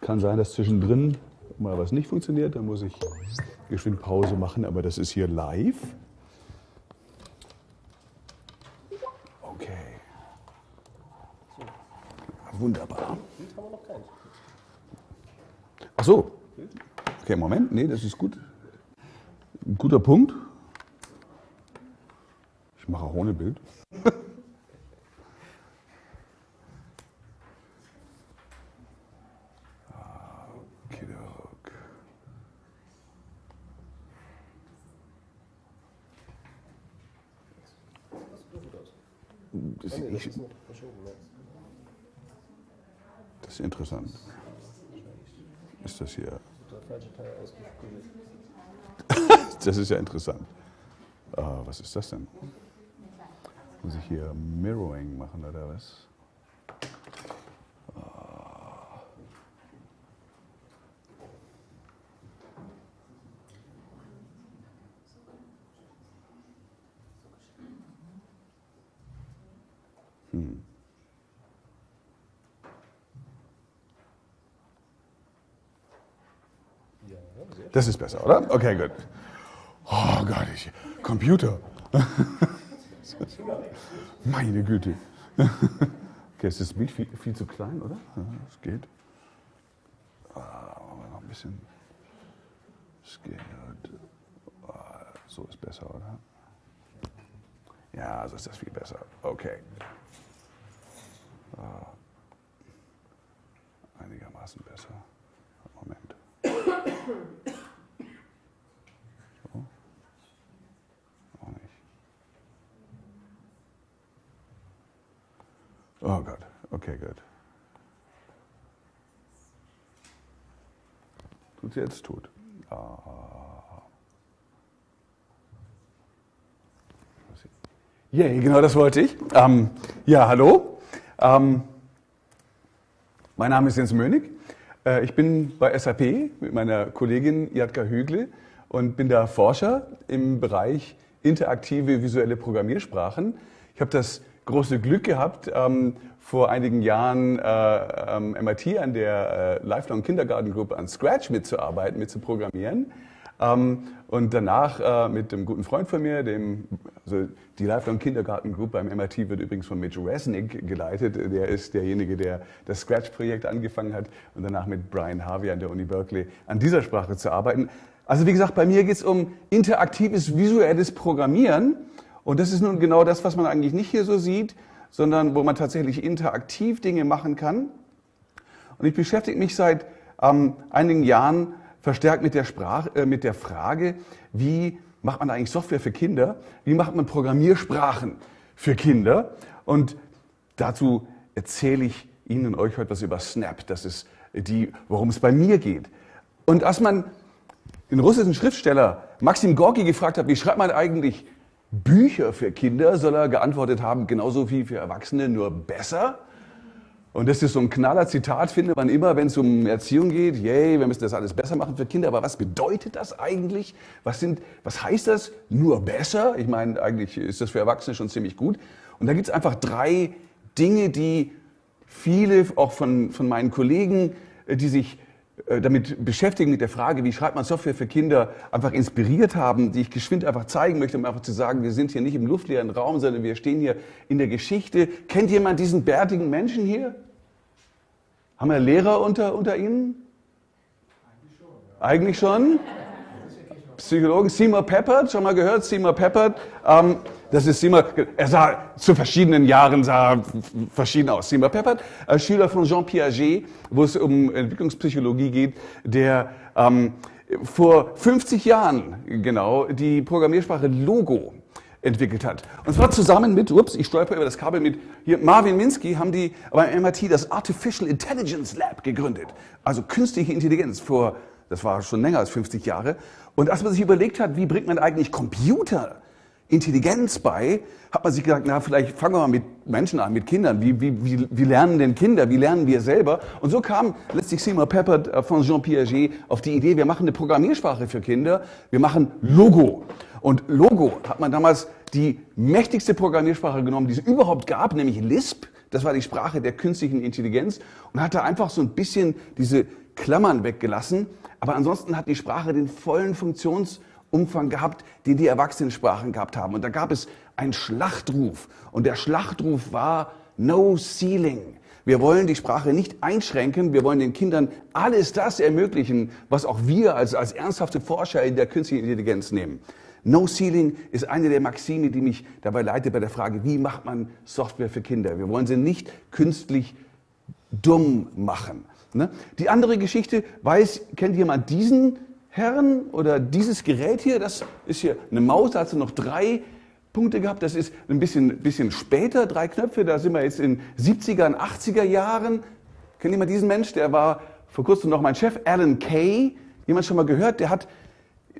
Kann sein, dass zwischendrin mal was nicht funktioniert. Dann muss ich geschwind Pause machen, aber das ist hier live. Okay. Wunderbar. Bild haben wir noch keins. Ach so. Okay, Moment. Nee, das ist gut. Ein guter Punkt. Ich mache auch ohne Bild. Das, Ah, das ist interessant. Ist das hier? Das ist ja interessant. Äh, was ist das denn? Muss ich hier Mirroring machen oder was? Ah. Hm. Ja, sehr Das ist besser, oder? Okay, gut. Oh Gott, ich, Computer. Meine Güte. Okay, ist das Bild viel, viel zu klein, oder? Ja, es geht. Ah, machen wir noch ein bisschen. Scared. Ah, so ist besser, oder? Ja, so ist das viel besser. Okay. Ah, einigermaßen besser. Moment. So. Auch nicht. Oh Gott. Okay, gut. Tut sie jetzt? Tut. Ah. Yay, genau das wollte ich. Ähm, ja, hallo. Ähm, mein Name ist Jens Mönig. Äh, Ich bin bei SAP mit meiner Kollegin Jatka Hügle und bin da Forscher im Bereich interaktive visuelle Programmiersprachen. Ich habe das große Glück gehabt, ähm, vor einigen Jahren äh, ähm, MIT an der äh, Lifelong Kindergarten Group an Scratch mitzuarbeiten, mitzuprogrammieren. Ähm, und danach äh, mit einem guten Freund von mir, dem, also die Lifelong Kindergarten Group beim MIT wird übrigens von Mitch Resnick geleitet. Der ist derjenige, der das Scratch-Projekt angefangen hat und danach mit Brian Harvey an der Uni Berkeley an dieser Sprache zu arbeiten. Also wie gesagt, bei mir geht es um interaktives visuelles Programmieren. Und das ist nun genau das, was man eigentlich nicht hier so sieht, sondern wo man tatsächlich interaktiv Dinge machen kann. Und ich beschäftige mich seit ähm, einigen Jahren verstärkt mit der, Sprache, äh, mit der Frage, wie macht man eigentlich Software für Kinder? Wie macht man Programmiersprachen für Kinder? Und dazu erzähle ich Ihnen und euch heute was über Snap. Das ist die, worum es bei mir geht. Und als man den russischen Schriftsteller Maxim Gorki gefragt hat, wie schreibt man eigentlich Bücher für Kinder, soll er geantwortet haben, genauso wie für Erwachsene, nur besser. Und das ist so ein knaller Zitat, findet man immer, wenn es um Erziehung geht. Yay, wir müssen das alles besser machen für Kinder. Aber was bedeutet das eigentlich? Was, sind, was heißt das? Nur besser? Ich meine, eigentlich ist das für Erwachsene schon ziemlich gut. Und da gibt es einfach drei Dinge, die viele, auch von, von meinen Kollegen, äh, die sich damit beschäftigen, mit der Frage, wie schreibt man Software für Kinder, einfach inspiriert haben, die ich geschwind einfach zeigen möchte, um einfach zu sagen, wir sind hier nicht im luftleeren Raum, sondern wir stehen hier in der Geschichte. Kennt jemand diesen bärtigen Menschen hier? Haben wir Lehrer unter, unter Ihnen? Eigentlich schon. Psychologen. Seymour Peppert, schon mal gehört? Seymour Peppert. Ähm, das ist Seymour, er sah zu verschiedenen Jahren sah verschieden aus. Seymour Peppert, äh, Schüler von Jean Piaget, wo es um Entwicklungspsychologie geht, der ähm, vor 50 Jahren genau die Programmiersprache Logo entwickelt hat. Und zwar zusammen mit, ups, ich stolper über das Kabel mit, hier Marvin Minsky haben die beim MIT das Artificial Intelligence Lab gegründet. Also künstliche Intelligenz vor, das war schon länger als 50 Jahre. Und als man sich überlegt hat, wie bringt man eigentlich Computer Intelligenz bei, hat man sich gesagt, na, vielleicht fangen wir mal mit Menschen an, mit Kindern. Wie, wie, wie, wie lernen denn Kinder? Wie lernen wir selber? Und so kam letztlich Seymour Peppert äh, von Jean Piaget auf die Idee, wir machen eine Programmiersprache für Kinder, wir machen Logo. Und Logo hat man damals die mächtigste Programmiersprache genommen, die es überhaupt gab, nämlich Lisp. Das war die Sprache der künstlichen Intelligenz und hat da einfach so ein bisschen diese Klammern weggelassen. Aber ansonsten hat die Sprache den vollen Funktionsumfang gehabt, den die Erwachsenensprachen gehabt haben. Und da gab es einen Schlachtruf. Und der Schlachtruf war No Ceiling. Wir wollen die Sprache nicht einschränken, wir wollen den Kindern alles das ermöglichen, was auch wir als, als ernsthafte Forscher in der künstlichen Intelligenz nehmen. No Ceiling ist eine der Maxime, die mich dabei leitet bei der Frage, wie macht man Software für Kinder? Wir wollen sie nicht künstlich dumm machen. Ne? Die andere Geschichte, weiß, kennt jemand diesen Herrn oder dieses Gerät hier? Das ist hier eine Maus, da hat sie noch drei Punkte gehabt. Das ist ein bisschen, bisschen später, drei Knöpfe, da sind wir jetzt in 70er und 80er Jahren. Kennt jemand diesen Mensch? Der war vor kurzem noch mein Chef, Alan Kay. Jemand schon mal gehört? Der hat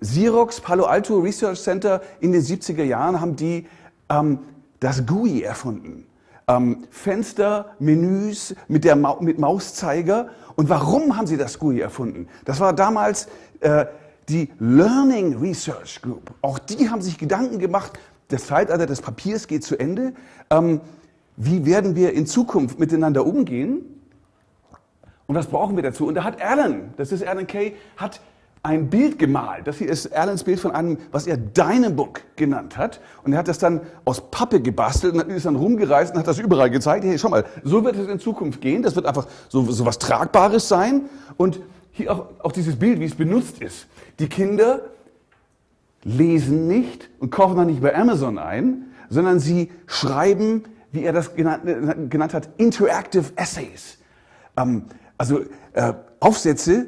Xerox, Palo Alto Research Center in den 70er Jahren haben die ähm, das GUI erfunden. Ähm, Fenster, Menüs mit, der Ma mit Mauszeiger. Und warum haben sie das GUI erfunden? Das war damals äh, die Learning Research Group. Auch die haben sich Gedanken gemacht, das Zeitalter des Papiers geht zu Ende. Ähm, wie werden wir in Zukunft miteinander umgehen? Und was brauchen wir dazu? Und da hat Alan, das ist Alan Kay, hat ein Bild gemalt. Das hier ist Alans Bild von einem, was er Dynabook genannt hat. Und er hat das dann aus Pappe gebastelt und ist dann rumgereist und hat das überall gezeigt. Hey, schau mal, so wird es in Zukunft gehen. Das wird einfach so, so was Tragbares sein. Und hier auch, auch dieses Bild, wie es benutzt ist. Die Kinder lesen nicht und kaufen dann nicht bei Amazon ein, sondern sie schreiben, wie er das genannt, genannt hat, Interactive Essays. Ähm, also äh, Aufsätze,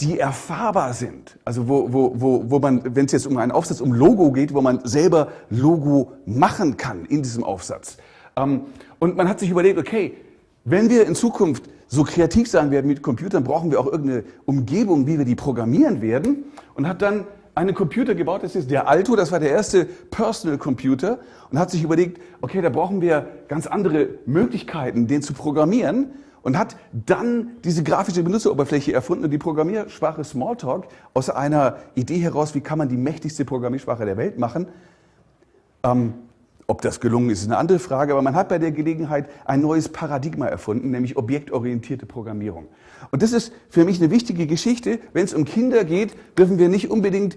die erfahrbar sind. Also wo, wo, wo, wo man, wenn es jetzt um einen Aufsatz, um Logo geht, wo man selber Logo machen kann in diesem Aufsatz. Ähm, und man hat sich überlegt, okay, wenn wir in Zukunft so kreativ sein werden mit Computern, brauchen wir auch irgendeine Umgebung, wie wir die programmieren werden. Und hat dann einen Computer gebaut, das ist der Alto, das war der erste Personal Computer und hat sich überlegt, okay, da brauchen wir ganz andere Möglichkeiten, den zu programmieren und hat dann diese grafische Benutzeroberfläche erfunden und die Programmiersprache Smalltalk aus einer Idee heraus, wie kann man die mächtigste Programmiersprache der Welt machen, ähm, Ob das gelungen ist, ist eine andere Frage, aber man hat bei der Gelegenheit ein neues Paradigma erfunden, nämlich objektorientierte Programmierung. Und das ist für mich eine wichtige Geschichte. Wenn es um Kinder geht, dürfen wir nicht unbedingt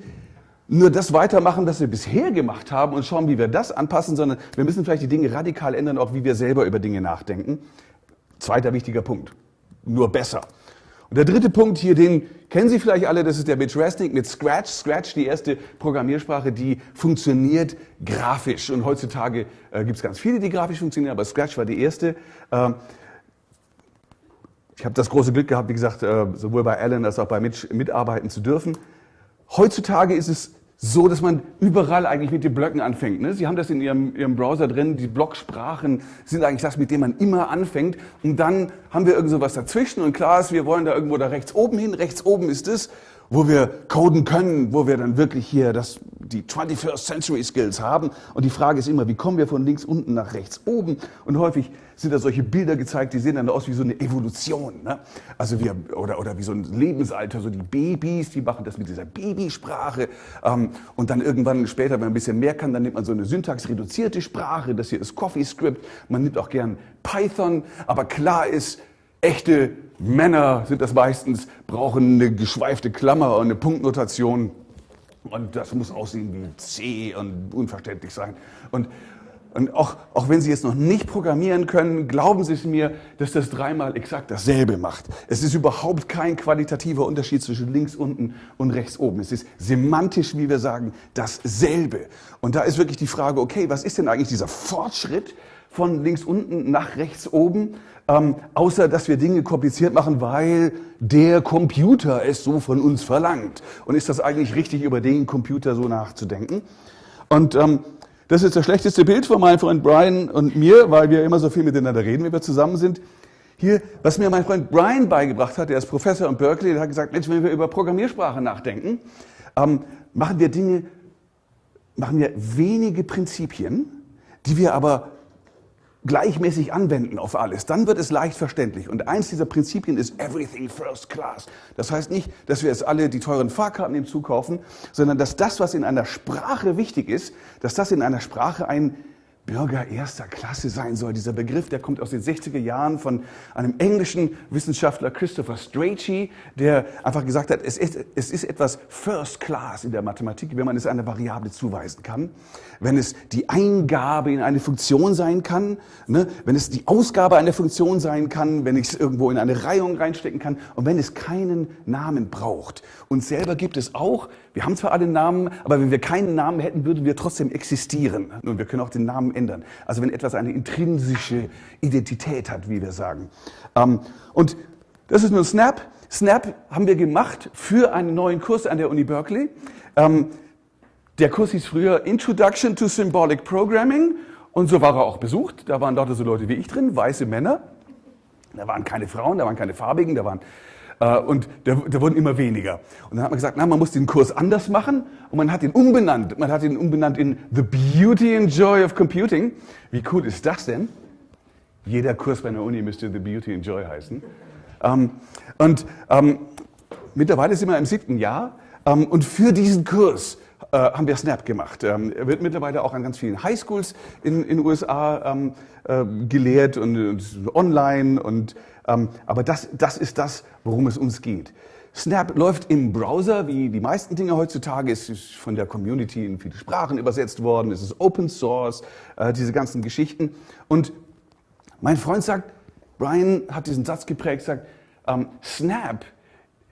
nur das weitermachen, was wir bisher gemacht haben und schauen, wie wir das anpassen, sondern wir müssen vielleicht die Dinge radikal ändern, auch wie wir selber über Dinge nachdenken. Zweiter wichtiger Punkt. Nur besser. Und der dritte Punkt hier, den kennen Sie vielleicht alle, das ist der Mitch Resnick mit Scratch. Scratch, die erste Programmiersprache, die funktioniert grafisch. Und heutzutage äh, gibt es ganz viele, die grafisch funktionieren, aber Scratch war die erste. Ähm, ich habe das große Glück gehabt, wie gesagt, äh, sowohl bei Alan als auch bei Mitch mitarbeiten zu dürfen. Heutzutage ist es so, dass man überall eigentlich mit den Blöcken anfängt. Ne? Sie haben das in ihrem, ihrem Browser drin, die Blocksprachen sind eigentlich das, mit dem man immer anfängt. Und dann haben wir irgend so was dazwischen und klar ist, wir wollen da irgendwo da rechts oben hin. Rechts oben ist es, wo wir coden können, wo wir dann wirklich hier das, die 21st Century Skills haben. Und die Frage ist immer, wie kommen wir von links unten nach rechts oben? Und häufig sind da solche Bilder gezeigt, die sehen dann aus wie so eine Evolution. Ne? Also wir, oder, oder wie so ein Lebensalter, so die Babys, die machen das mit dieser Babysprache. Ähm, und dann irgendwann später, wenn man ein bisschen mehr kann, dann nimmt man so eine syntaxreduzierte Sprache. Das hier ist CoffeeScript. Man nimmt auch gern Python. Aber klar ist, echte Männer sind das meistens, brauchen eine geschweifte Klammer und eine Punktnotation. Und das muss aussehen wie C und unverständlich sein. Und, und auch, auch wenn Sie jetzt noch nicht programmieren können, glauben Sie es mir, dass das dreimal exakt dasselbe macht. Es ist überhaupt kein qualitativer Unterschied zwischen links unten und rechts oben. Es ist semantisch, wie wir sagen, dasselbe. Und da ist wirklich die Frage, okay, was ist denn eigentlich dieser Fortschritt von links unten nach rechts oben? Ähm, außer dass wir Dinge kompliziert machen, weil der Computer es so von uns verlangt. Und ist das eigentlich richtig, über den Computer so nachzudenken? Und ähm, das ist das schlechteste Bild von meinem Freund Brian und mir, weil wir immer so viel miteinander reden, wenn wir zusammen sind. Hier, was mir mein Freund Brian beigebracht hat, der ist Professor in Berkeley, der hat gesagt, Mensch, wenn wir über Programmiersprache nachdenken, ähm, machen wir Dinge, machen wir wenige Prinzipien, die wir aber gleichmäßig anwenden auf alles, dann wird es leicht verständlich. Und eins dieser Prinzipien ist Everything First Class. Das heißt nicht, dass wir jetzt alle die teuren Fahrkarten im Zug kaufen, sondern dass das, was in einer Sprache wichtig ist, dass das in einer Sprache ein Bürger erster Klasse sein soll. Dieser Begriff, der kommt aus den 60er Jahren von einem englischen Wissenschaftler Christopher Strachey, der einfach gesagt hat, es ist, es ist etwas First Class in der Mathematik, wenn man es einer Variable zuweisen kann, wenn es die Eingabe in eine Funktion sein kann, ne? wenn es die Ausgabe einer Funktion sein kann, wenn ich es irgendwo in eine Reihung reinstecken kann und wenn es keinen Namen braucht. Uns selber gibt es auch, wir haben zwar alle Namen, aber wenn wir keinen Namen hätten, würden wir trotzdem existieren. Und wir können auch den Namen ändern. Also wenn etwas eine intrinsische Identität hat, wie wir sagen. Ähm, und das ist nur Snap. Snap haben wir gemacht für einen neuen Kurs an der Uni Berkeley. Ähm, der Kurs hieß früher Introduction to Symbolic Programming und so war er auch besucht. Da waren dort so Leute wie ich drin, weiße Männer. Da waren keine Frauen, da waren keine Farbigen, da waren und da, wurden immer weniger. Und dann hat man gesagt, na, man muss den Kurs anders machen und man hat ihn umbenannt. Man hat ihn umbenannt in The Beauty and Joy of Computing. Wie cool ist das denn? Jeder Kurs bei einer Uni müsste The Beauty and Joy heißen. Ähm, und ähm, mittlerweile sind wir im siebten Jahr ähm, und für diesen Kurs äh, haben wir Snap gemacht. Er wird mittlerweile auch an ganz vielen Highschools in den USA äh, gelehrt und, online und aber das, das ist das, worum es uns geht. Snap läuft im Browser, wie die meisten Dinge heutzutage. Es ist von der Community in viele Sprachen übersetzt worden. Es ist Open Source, äh, diese ganzen Geschichten. Und mein Freund sagt, Brian hat diesen Satz geprägt, sagt, ähm, Snap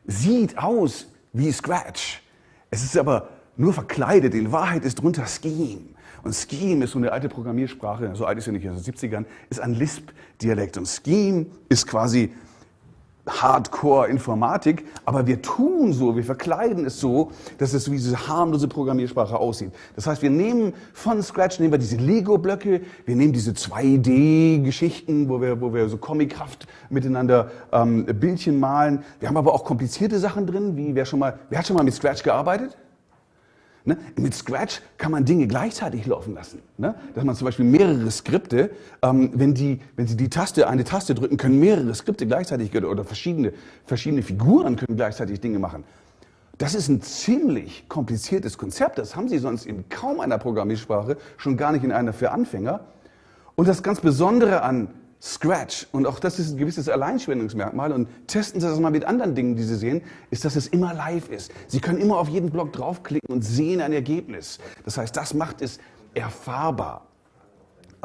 sieht aus wie Scratch. Es ist aber nur verkleidet. In Wahrheit ist drunter Scheme. Und Scheme ist so eine alte Programmiersprache, so alt ist ja nicht, aus den 70ern, ist ein Lisp-Dialekt. Und Scheme ist quasi Hardcore-Informatik, aber wir tun so, wir verkleiden es so, dass es wie diese harmlose Programmiersprache aussieht. Das heißt, wir nehmen von Scratch, nehmen wir diese Lego-Blöcke, wir nehmen diese 2D-Geschichten, wo wir, wo wir so comichaft miteinander ähm, Bildchen malen. Wir haben aber auch komplizierte Sachen drin, wie wer schon mal, wer hat schon mal mit Scratch gearbeitet? Ne? Mit Scratch kann man Dinge gleichzeitig laufen lassen. Ne? Dass man zum Beispiel mehrere Skripte, ähm, wenn, die, wenn Sie die Taste, eine Taste drücken, können mehrere Skripte gleichzeitig oder verschiedene, verschiedene Figuren können gleichzeitig Dinge machen. Das ist ein ziemlich kompliziertes Konzept. Das haben Sie sonst in kaum einer Programmiersprache, schon gar nicht in einer für Anfänger. Und das ganz Besondere an Scratch, und auch das ist ein gewisses Alleinstellungsmerkmal, und testen Sie das mal mit anderen Dingen, die Sie sehen, ist, dass es immer live ist. Sie können immer auf jeden Block draufklicken und sehen ein Ergebnis. Das heißt, das macht es erfahrbar.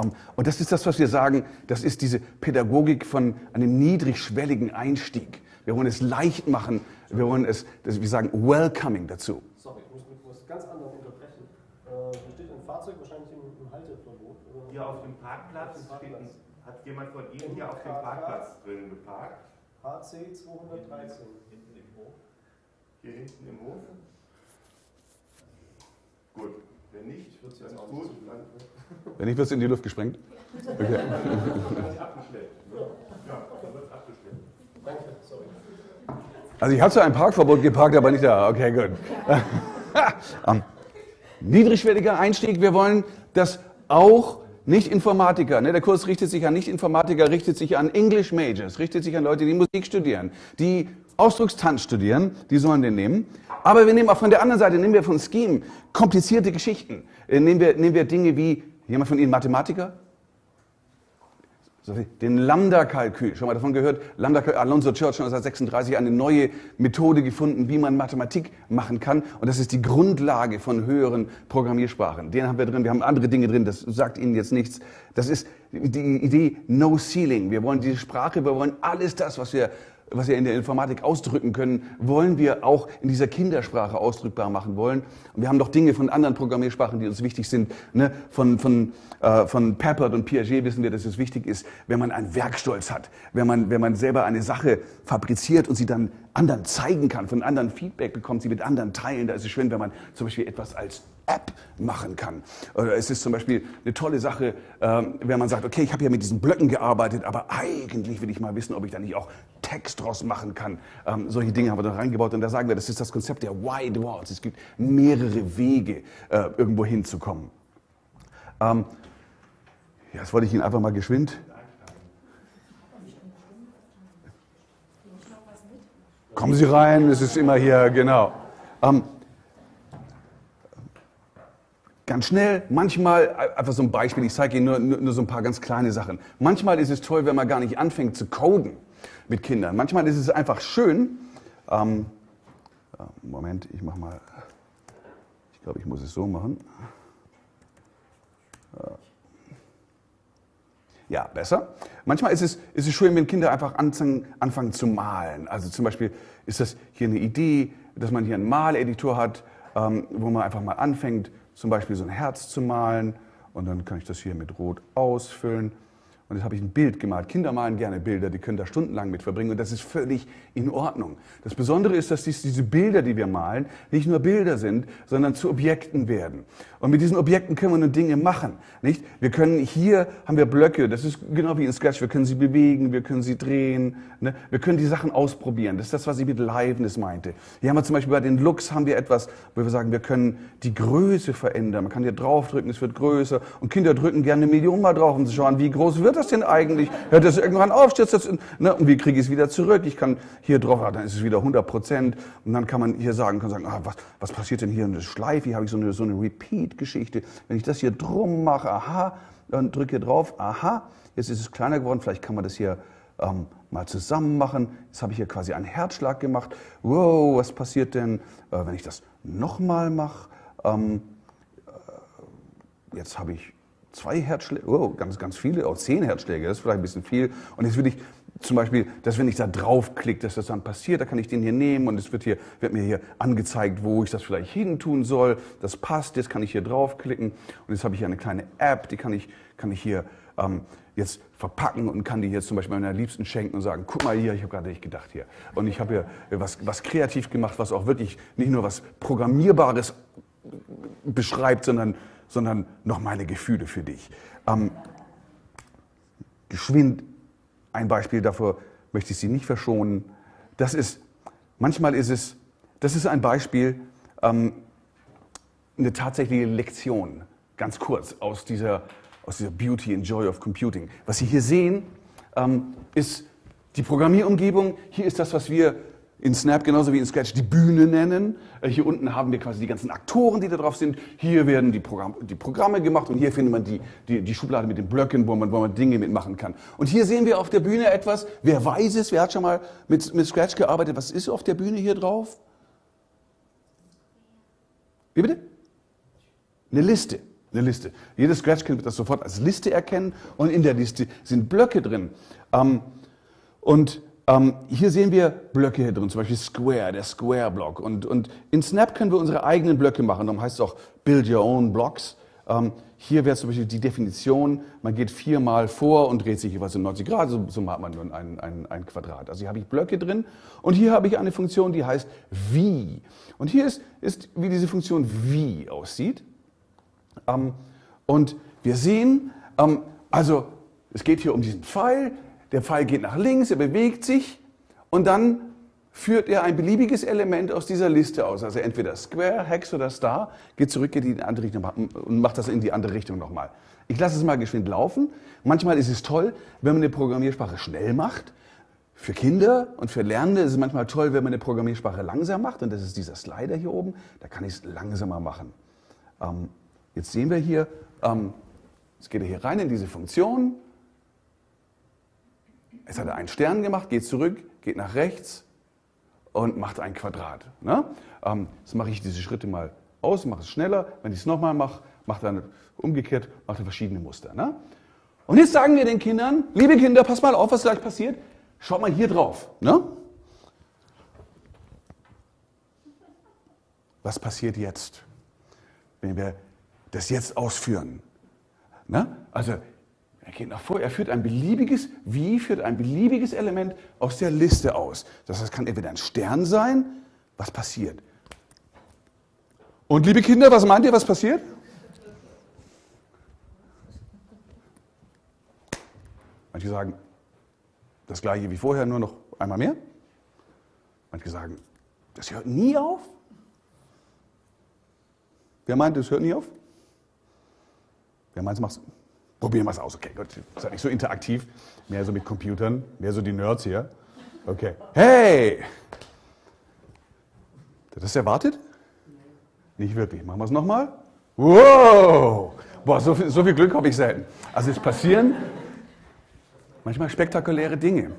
Ähm, und das ist das, was wir sagen, das ist diese Pädagogik von einem niedrigschwelligen Einstieg. Wir wollen es leicht machen, wir wollen es, wir sagen, welcoming dazu. Sorry, ich muss mit was ganz anderem unterbrechen. Äh, hier steht ein Fahrzeug wahrscheinlich im, im Halteverbot. Oder? Hier auf dem Parkplatz, Auf dem Parkplatz. Hat jemand von Ihnen Im hier auf dem Parkplatz. Drin geparkt? HC 213. Hier hinten im Hof? Gut, wenn nicht, wird es jetzt gut. Dann Wenn nicht, wird es in die Luft gesprengt. Okay. wird es abgeschleppt. Ja, dann wird es abgeschleppt. Danke, sorry. Also ich habe zwar ein Parkverbot geparkt, aber nicht da. Okay, gut. um, niedrigschwelliger Einstieg. Wir wollen, dass auch Nicht-Informatiker, ne, der Kurs richtet sich an Nicht-Informatiker, richtet sich an English Majors, richtet sich an Leute, die Musik studieren, die Ausdruckstanz studieren, die sollen den nehmen. Aber wir nehmen auch von der anderen Seite, nehmen wir von Scheme komplizierte Geschichten. Äh, Nehmen wir, nehmen wir Dinge wie, jemand von Ihnen Mathematiker? Den Lambda-Kalkül, schon mal davon gehört? Lambda Alonso Church 1936 eine neue Methode gefunden, wie man Mathematik machen kann. Und das ist die Grundlage von höheren Programmiersprachen. Den haben wir drin. Wir haben andere Dinge drin. Das sagt Ihnen jetzt nichts. Das ist die Idee No Ceiling. Wir wollen diese Sprache, wir wollen alles das, was wir was wir in der Informatik ausdrücken können, wollen wir auch in dieser Kindersprache ausdrückbar machen wollen. Und wir haben doch Dinge von anderen Programmiersprachen, die uns wichtig sind. Ne? Von, von, äh, von Peppert und Piaget wissen wir, dass es wichtig ist, wenn man einen Werkstolz hat, wenn man, wenn man selber eine Sache fabriziert und sie dann anderen zeigen kann, von anderen Feedback bekommt, sie mit anderen teilen. Da ist es schön, wenn man zum Beispiel etwas als App machen kann. Oder es ist zum Beispiel eine tolle Sache, ähm, wenn man sagt, okay, ich habe ja mit diesen Blöcken gearbeitet, aber eigentlich will ich mal wissen, ob ich da nicht auch Text draus machen kann. Ähm, solche Dinge haben wir da reingebaut und da sagen wir, das ist das Konzept der Wide Walls. Es gibt mehrere Wege, äh, irgendwo hinzukommen. Ähm, ja, das wollte ich Ihnen einfach mal geschwind. Kommen Sie rein, es ist immer hier, genau. Ähm, Ganz schnell, manchmal, einfach so ein Beispiel, ich zeige Ihnen nur, nur, nur so ein paar ganz kleine Sachen. Manchmal ist es toll, wenn man gar nicht anfängt zu coden mit Kindern. Manchmal ist es einfach schön. Ähm, äh, Moment, ich mache mal, ich glaube, ich muss es so machen. Ja, besser. Manchmal ist es, ist es schön, wenn Kinder einfach anfangen, anfangen zu malen. Also zum Beispiel ist das hier eine Idee, dass man hier einen Maleditor hat, ähm, wo man einfach mal anfängt, zum Beispiel so ein Herz zu malen und dann kann ich das hier mit Rot ausfüllen. Und jetzt habe ich ein Bild gemalt. Kinder malen gerne Bilder, die können da stundenlang mit verbringen und das ist völlig in Ordnung. Das Besondere ist, dass dies, diese Bilder, die wir malen, nicht nur Bilder sind, sondern zu Objekten werden. Und mit diesen Objekten können wir nun Dinge machen. Nicht? Wir können hier haben wir Blöcke, das ist genau wie in Sketch, wir können sie bewegen, wir können sie drehen, ne? wir können die Sachen ausprobieren. Das ist das, was ich mit Liveness meinte. Hier haben wir zum Beispiel bei den Looks haben wir etwas, wo wir sagen, wir können die Größe verändern. Man kann hier draufdrücken, es wird größer und Kinder drücken gerne eine Million mal drauf, um zu schauen, wie groß wird das denn eigentlich? Hört das irgendwann auf? Stürzt das ne? Und wie kriege ich es wieder zurück? Ich kann hier drauf, ah, dann ist es wieder 100 Prozent. Und dann kann man hier sagen, kann sagen, ah, was, was passiert denn hier in der Schleife? Hier habe ich so eine, so eine Repeat-Geschichte. Wenn ich das hier drum mache, aha, dann drücke hier drauf, aha, jetzt ist es kleiner geworden. Vielleicht kann man das hier ähm, mal zusammen machen. Jetzt habe ich hier quasi einen Herzschlag gemacht. Wow, was passiert denn, äh, wenn ich das nochmal mache? Ähm, äh, jetzt habe ich zwei Herzschläge, oh, ganz, ganz viele, auch zehn Herzschläge, das ist vielleicht ein bisschen viel. Und jetzt will ich zum Beispiel, dass wenn ich da draufklicke, dass das dann passiert, da kann ich den hier nehmen und es wird, hier, wird mir hier angezeigt, wo ich das vielleicht hin tun soll. Das passt, jetzt kann ich hier draufklicken und jetzt habe ich hier eine kleine App, die kann ich, kann ich hier ähm, jetzt verpacken und kann die jetzt zum Beispiel meiner Liebsten schenken und sagen, guck mal hier, ich habe gerade nicht gedacht hier. Und ich habe hier was, was kreativ gemacht, was auch wirklich nicht nur was Programmierbares beschreibt, sondern, sondern noch meine Gefühle für dich. Ähm, geschwind ein Beispiel davor möchte ich Sie nicht verschonen. Das ist, manchmal ist es, das ist ein Beispiel, ähm, eine tatsächliche Lektion, ganz kurz, aus dieser, aus dieser Beauty and Joy of Computing. Was Sie hier sehen, ähm, ist die Programmierumgebung. Hier ist das, was wir in Snap genauso wie in Scratch die Bühne nennen. Äh, hier unten haben wir quasi die ganzen Aktoren, die da drauf sind. Hier werden die, Programm, die Programme gemacht und hier findet man die, die, die, Schublade mit den Blöcken, wo man, wo man Dinge mitmachen kann. Und hier sehen wir auf der Bühne etwas, wer weiß es, wer hat schon mal mit, mit Scratch gearbeitet, was ist auf der Bühne hier drauf? Wie bitte? Eine Liste. Eine Liste. Jedes Scratch-Kind wird das sofort als Liste erkennen und in der Liste sind Blöcke drin. Ähm, und ähm, hier sehen wir Blöcke hier drin, zum Beispiel Square, der Square-Block. Und, und in Snap können wir unsere eigenen Blöcke machen. Darum heißt es auch Build Your Own Blocks. Ähm, hier wäre zum Beispiel die Definition, man geht viermal vor und dreht sich jeweils um 90 Grad, so, so macht man nur ein, ein, ein Quadrat. Also hier habe ich Blöcke drin und hier habe ich eine Funktion, die heißt wie. Und hier ist, ist wie diese Funktion wie aussieht. Ähm, und wir sehen, ähm, also es geht hier um diesen Pfeil, der Pfeil geht nach links, er bewegt sich und dann führt er ein beliebiges Element aus dieser Liste aus. Also entweder Square, Hex oder Star, geht zurück in die andere Richtung und macht das in die andere Richtung nochmal. Ich lasse es mal geschwind laufen. Manchmal ist es toll, wenn man eine Programmiersprache schnell macht. Für Kinder und für Lernende ist es manchmal toll, wenn man eine Programmiersprache langsam macht. Und das ist dieser Slider hier oben. Da kann ich es langsamer machen. Ähm, jetzt sehen wir hier, ähm, jetzt geht er hier rein in diese Funktion. Jetzt hat er einen Stern gemacht, geht zurück, geht nach rechts und macht ein Quadrat. Ne? Ähm, jetzt mache ich diese Schritte mal aus, mache es schneller. Wenn ich es nochmal mache, macht er umgekehrt, macht er verschiedene Muster. Ne? Und jetzt sagen wir den Kindern, liebe Kinder, pass mal auf, was gleich passiert. Schaut mal hier drauf. Ne? Was passiert jetzt, wenn wir das jetzt ausführen? Ne? Also er geht nach vor, er führt ein beliebiges, wie führt ein beliebiges Element aus der Liste aus. Das heißt, es kann entweder ein Stern sein, was passiert. Und liebe Kinder, was meint ihr, was passiert? Manche sagen, das gleiche wie vorher, nur noch einmal mehr. Manche sagen, das hört nie auf. Wer meint, das hört nie auf? Wer meint, es macht Probieren wir es aus. Okay, gut. Ist ja nicht so interaktiv. Mehr so mit Computern. Mehr so die Nerds hier. Okay. Hey! Hat das erwartet? Nicht wirklich. Machen wir es nochmal. Wow! Boah, so viel, so viel Glück habe ich selten. Also es passieren manchmal spektakuläre Dinge.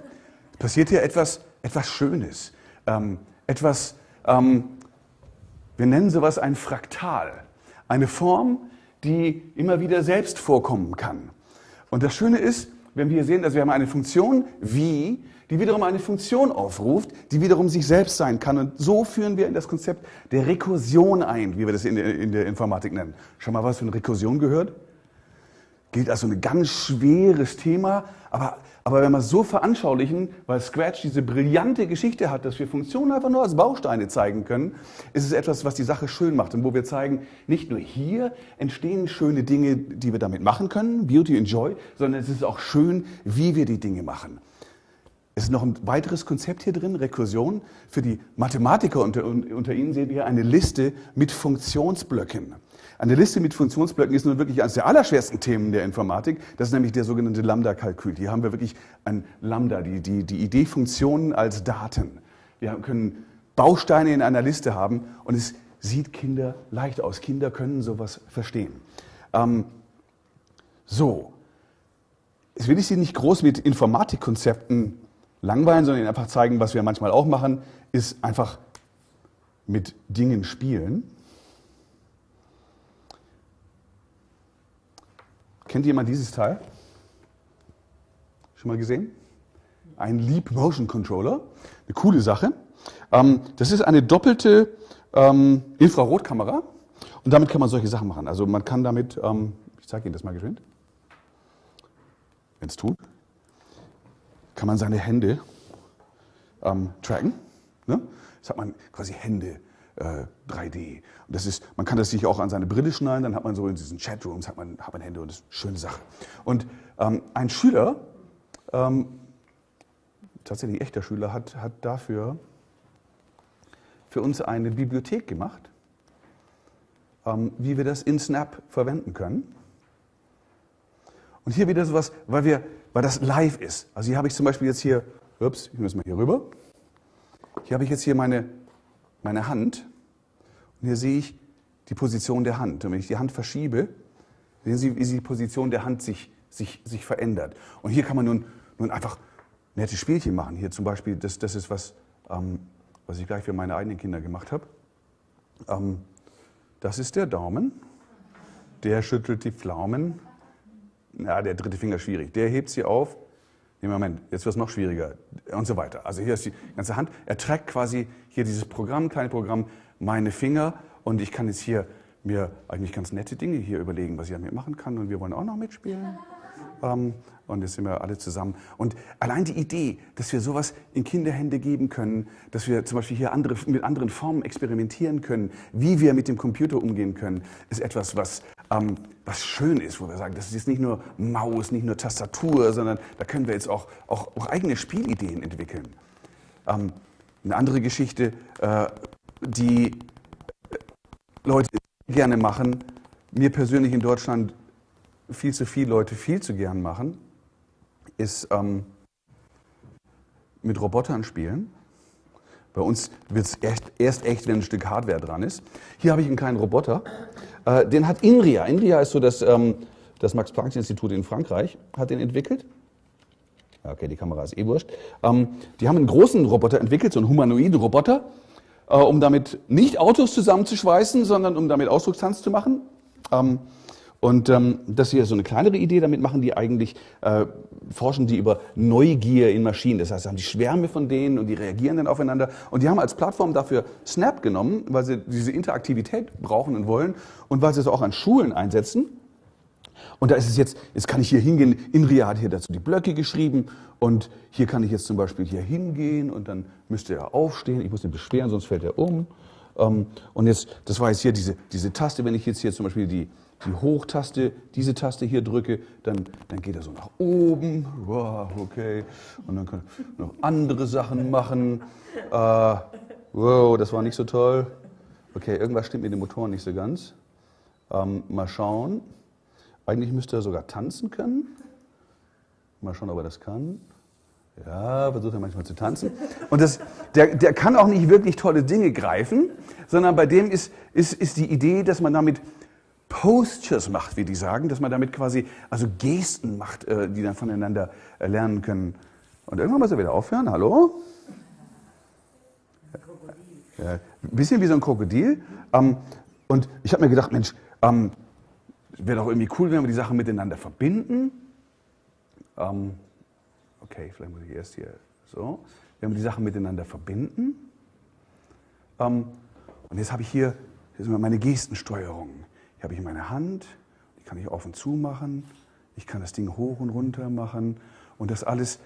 Es passiert hier etwas, etwas Schönes. Ähm, etwas, ähm, wir nennen sowas ein Fraktal. Eine Form, die immer wieder selbst vorkommen kann. Und das Schöne ist, wenn wir sehen, dass wir haben eine Funktion wie, die wiederum eine Funktion aufruft, die wiederum sich selbst sein kann. Und so führen wir in das Konzept der Rekursion ein, wie wir das in der, in der Informatik nennen. Schon mal was von Rekursion gehört? Gilt als so ein ganz schweres Thema, aber aber wenn wir es so veranschaulichen, weil Scratch diese brillante Geschichte hat, dass wir Funktionen einfach nur als Bausteine zeigen können, ist es etwas, was die Sache schön macht und wo wir zeigen, nicht nur hier entstehen schöne Dinge, die wir damit machen können, Beauty and Joy, sondern es ist auch schön, wie wir die Dinge machen. Es ist noch ein weiteres Konzept hier drin, Rekursion. Für die Mathematiker unter, unter Ihnen sehen wir eine Liste mit Funktionsblöcken. Eine Liste mit Funktionsblöcken ist nun wirklich eines der allerschwersten Themen der Informatik. Das ist nämlich der sogenannte Lambda-Kalkül. Hier haben wir wirklich ein Lambda, die, die, die Idee Funktionen als Daten. Wir können Bausteine in einer Liste haben und es sieht Kinder leicht aus. Kinder können sowas verstehen. Ähm, so, jetzt will ich Sie nicht groß mit Informatikkonzepten langweilen, sondern Ihnen einfach zeigen, was wir manchmal auch machen, ist einfach mit Dingen spielen. Kennt jemand dieses Teil? Schon mal gesehen? Ein Leap Motion Controller. Eine coole Sache. Ähm, das ist eine doppelte ähm, Infrarotkamera. Und damit kann man solche Sachen machen. Also man kann damit, ähm, ich zeige Ihnen das mal geschwind, wenn es tut, kann man seine Hände tracken. Ne? Das hat man quasi Hände äh, 3D. Und das ist, man kann das sich auch an seine Brille schneiden, dann hat man so in diesen Chatrooms, hat man, hat man Hände und das ist eine schöne Sache. Und ähm, ein Schüler, ähm, tatsächlich echter Schüler, hat, hat dafür für uns eine Bibliothek gemacht, ähm, wie wir das in Snap verwenden können. Und hier wieder sowas, weil, wir, weil das live ist. Also hier habe ich zum Beispiel jetzt hier, ups, ich muss mal hier rüber. hier habe ich jetzt hier meine, meine Hand und hier sehe ich die Position der Hand. Und wenn ich die Hand verschiebe, sehen Sie, wie die Position der Hand sich, sich, sich verändert. Und hier kann man nun, nun einfach nette Spielchen machen. Hier zum Beispiel, das, das ist was, ähm, was ich gleich für meine eigenen Kinder gemacht habe. Ähm, das ist der Daumen. Der schüttelt die Pflaumen. Ja, der dritte Finger schwierig. Der hebt sie auf. Nee, Moment, jetzt wird es noch schwieriger und so weiter. Also hier ist die ganze Hand. Er trägt quasi hier dieses Programm, kleine Programm, meine Finger und ich kann jetzt hier mir eigentlich ganz nette Dinge hier überlegen, was ich damit machen kann und wir wollen auch noch mitspielen. Ähm, und jetzt sind wir alle zusammen. Und allein die Idee, dass wir sowas in Kinderhände geben können, dass wir zum Beispiel hier andere, mit anderen Formen experimentieren können, wie wir mit dem Computer umgehen können, ist etwas, was, ähm, was schön ist, wo wir sagen, das ist jetzt nicht nur Maus, nicht nur Tastatur, sondern da können wir jetzt auch, auch, auch eigene Spielideen entwickeln. Ähm, eine andere Geschichte, äh, die Leute gerne machen, mir persönlich in Deutschland viel zu viele Leute viel zu gern machen, ist ähm, mit Robotern spielen. Bei uns wird es erst, erst, echt, wenn ein Stück Hardware dran ist. Hier habe ich einen kleinen Roboter. Äh, den hat INRIA. INRIA ist so das, ähm, das Max-Planck-Institut in Frankreich, hat den entwickelt. Okay, die Kamera ist eh wurscht. Ähm, die haben einen großen Roboter entwickelt, so einen humanoiden Roboter, äh, um damit nicht Autos zusammenzuschweißen, sondern um damit Ausdruckstanz zu machen. Ähm, und ähm, das hier ist so eine kleinere Idee, damit machen die eigentlich, äh, forschen die über Neugier in Maschinen. Das heißt, sie haben die Schwärme von denen und die reagieren dann aufeinander. Und die haben als Plattform dafür Snap genommen, weil sie diese Interaktivität brauchen und wollen und weil sie es auch an Schulen einsetzen. Und da ist es jetzt, jetzt kann ich hier hingehen, Inria hat hier dazu die Blöcke geschrieben und hier kann ich jetzt zum Beispiel hier hingehen und dann müsste er aufstehen, ich muss ihn beschweren, sonst fällt er um. Ähm, und jetzt, das war jetzt hier diese, diese Taste, wenn ich jetzt hier zum Beispiel die, die Hochtaste, diese Taste hier drücke, dann, dann geht er so nach oben. Wow, okay. Und dann kann ich noch andere Sachen machen. Äh, wow, das war nicht so toll. Okay, irgendwas stimmt mit dem Motor nicht so ganz. Ähm, mal schauen. Eigentlich müsste er sogar tanzen können. Mal schauen, ob er das kann. Ja, versucht er manchmal zu tanzen. Und das, der, der kann auch nicht wirklich tolle Dinge greifen, sondern bei dem ist, ist, ist die Idee, dass man damit Postures macht, wie die sagen, dass man damit quasi also Gesten macht, äh, die dann voneinander äh, lernen können. Und irgendwann muss er wieder aufhören. Hallo? Ja, ein bisschen wie so ein Krokodil. Ähm, und ich habe mir gedacht, Mensch, ähm, wäre doch irgendwie cool, wenn wir die Sachen miteinander verbinden. Ähm, okay, vielleicht muss ich erst hier so. Wenn wir die Sachen miteinander verbinden. und jetzt habe ich hier, hier meine Gestensteuerung. Hier habe ich meine Hand, die kann ich auf und zu machen. Ich kann das Ding hoch und runter machen und das alles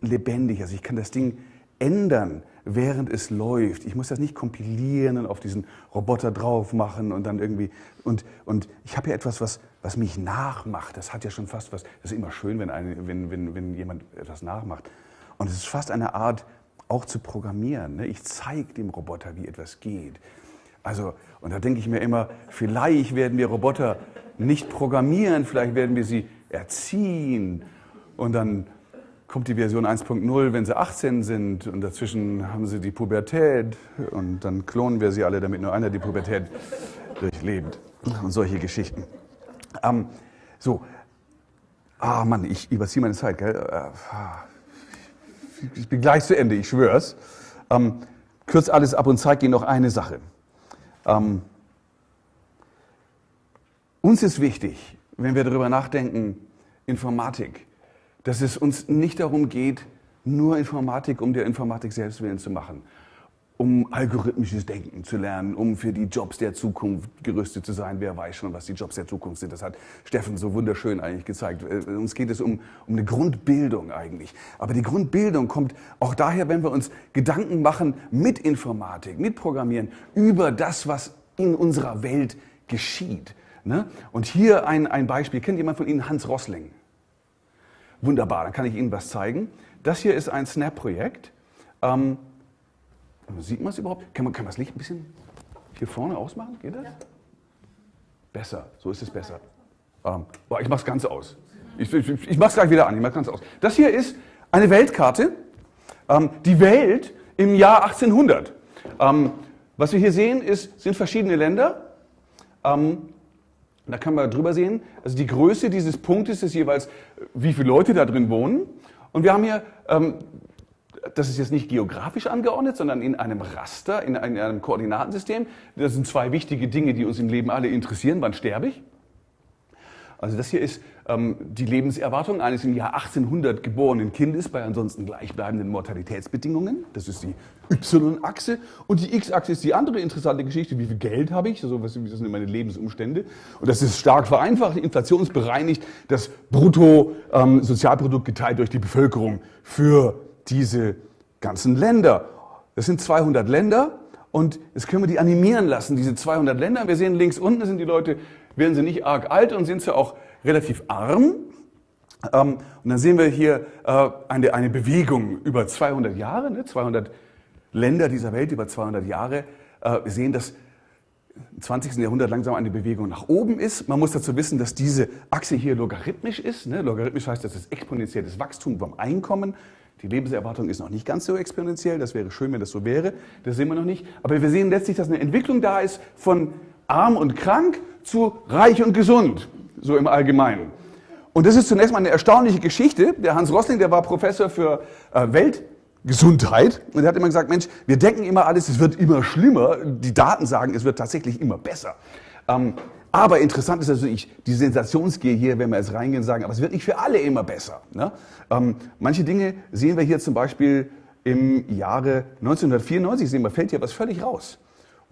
lebendig. Also ich kann das Ding ändern, während es läuft. Ich muss das nicht kompilieren und auf diesen Roboter drauf machen und dann irgendwie. Und, und ich habe ja etwas, was, was mich nachmacht. Das hat ja schon fast was. Das ist immer schön, wenn, eine, wenn, wenn, wenn jemand etwas nachmacht. Und es ist fast eine Art, auch zu programmieren. Ne? Ich zeige dem Roboter, wie etwas geht. Also, und da denke ich mir immer, vielleicht werden wir Roboter nicht programmieren, vielleicht werden wir sie erziehen. Und dann kommt die Version 1.0, wenn sie 18 sind und dazwischen haben sie die Pubertät und dann klonen wir sie alle, damit nur einer die Pubertät durchlebt. Und solche Geschichten. Ähm, so, ah Mann, ich überziehe meine Zeit, gell? Äh, ich bin gleich zu Ende, ich schwör's. Ähm, kürze alles ab und zeige Ihnen noch eine Sache. Ähm, uns ist wichtig, wenn wir darüber nachdenken, Informatik, dass es uns nicht darum geht, nur Informatik um der Informatik selbst willen zu machen, um algorithmisches Denken zu lernen, um für die Jobs der Zukunft gerüstet zu sein. Wer weiß schon, was die Jobs der Zukunft sind. Das hat Steffen so wunderschön eigentlich gezeigt. Äh, uns geht es um, um eine Grundbildung eigentlich. Aber die Grundbildung kommt auch daher, wenn wir uns Gedanken machen mit Informatik, mit Programmieren über das, was in unserer Welt geschieht. Ne? Und hier ein, ein Beispiel. Kennt jemand von Ihnen Hans Rossling? Wunderbar, dann kann ich Ihnen was zeigen. Das hier ist ein Snap-Projekt. Ähm, Sieht man es überhaupt? Kann man, kann man das Licht ein bisschen hier vorne ausmachen? Geht das? Ja. Besser, so ist es besser. Ähm, boah, ich mache es ganz aus. Ich, ich, ich mache es gleich wieder an, ich mache ganz aus. Das hier ist eine Weltkarte. Ähm, die Welt im Jahr 1800. Ähm, was wir hier sehen, ist, sind verschiedene Länder. Ähm, da kann man drüber sehen. Also die Größe dieses Punktes ist jeweils, wie viele Leute da drin wohnen. Und wir haben hier, ähm, das ist jetzt nicht geografisch angeordnet, sondern in einem Raster, in einem, in einem Koordinatensystem. Das sind zwei wichtige Dinge, die uns im Leben alle interessieren. Wann sterbe ich? Also das hier ist ähm, die Lebenserwartung eines im Jahr 1800 geborenen Kindes bei ansonsten gleichbleibenden Mortalitätsbedingungen. Das ist die Y-Achse. Und die X-Achse ist die andere interessante Geschichte. Wie viel Geld habe ich? So, was sind meine Lebensumstände? Und das ist stark vereinfacht, inflationsbereinigt, das Bruttosozialprodukt ähm, geteilt durch die Bevölkerung für diese ganzen Länder. Das sind 200 Länder. Und jetzt können wir die animieren lassen, diese 200 Länder. Wir sehen links unten sind die Leute werden sie nicht arg alt und sind sie auch relativ arm. Ähm, und dann sehen wir hier äh, eine, eine Bewegung über 200 Jahre, ne, 200 Länder dieser Welt über 200 Jahre. Äh, wir sehen, dass im 20. Jahrhundert langsam eine Bewegung nach oben ist. Man muss dazu wissen, dass diese Achse hier logarithmisch ist. Ne? Logarithmisch heißt, das ist exponentielles Wachstum beim Einkommen. Die Lebenserwartung ist noch nicht ganz so exponentiell. Das wäre schön, wenn das so wäre. Das sehen wir noch nicht. Aber wir sehen letztlich, dass eine Entwicklung da ist von arm und krank zu reich und gesund, so im Allgemeinen. Und das ist zunächst mal eine erstaunliche Geschichte. Der Hans Rossling, der war Professor für äh, Weltgesundheit und er hat immer gesagt, Mensch, wir denken immer alles, es wird immer schlimmer. Die Daten sagen, es wird tatsächlich immer besser. Ähm, aber interessant ist natürlich die Sensationsgier hier, wenn wir jetzt reingehen und sagen, aber es wird nicht für alle immer besser. Ne? Ähm, manche Dinge sehen wir hier zum Beispiel im Jahre 1994, sehen wir, fällt hier was völlig raus.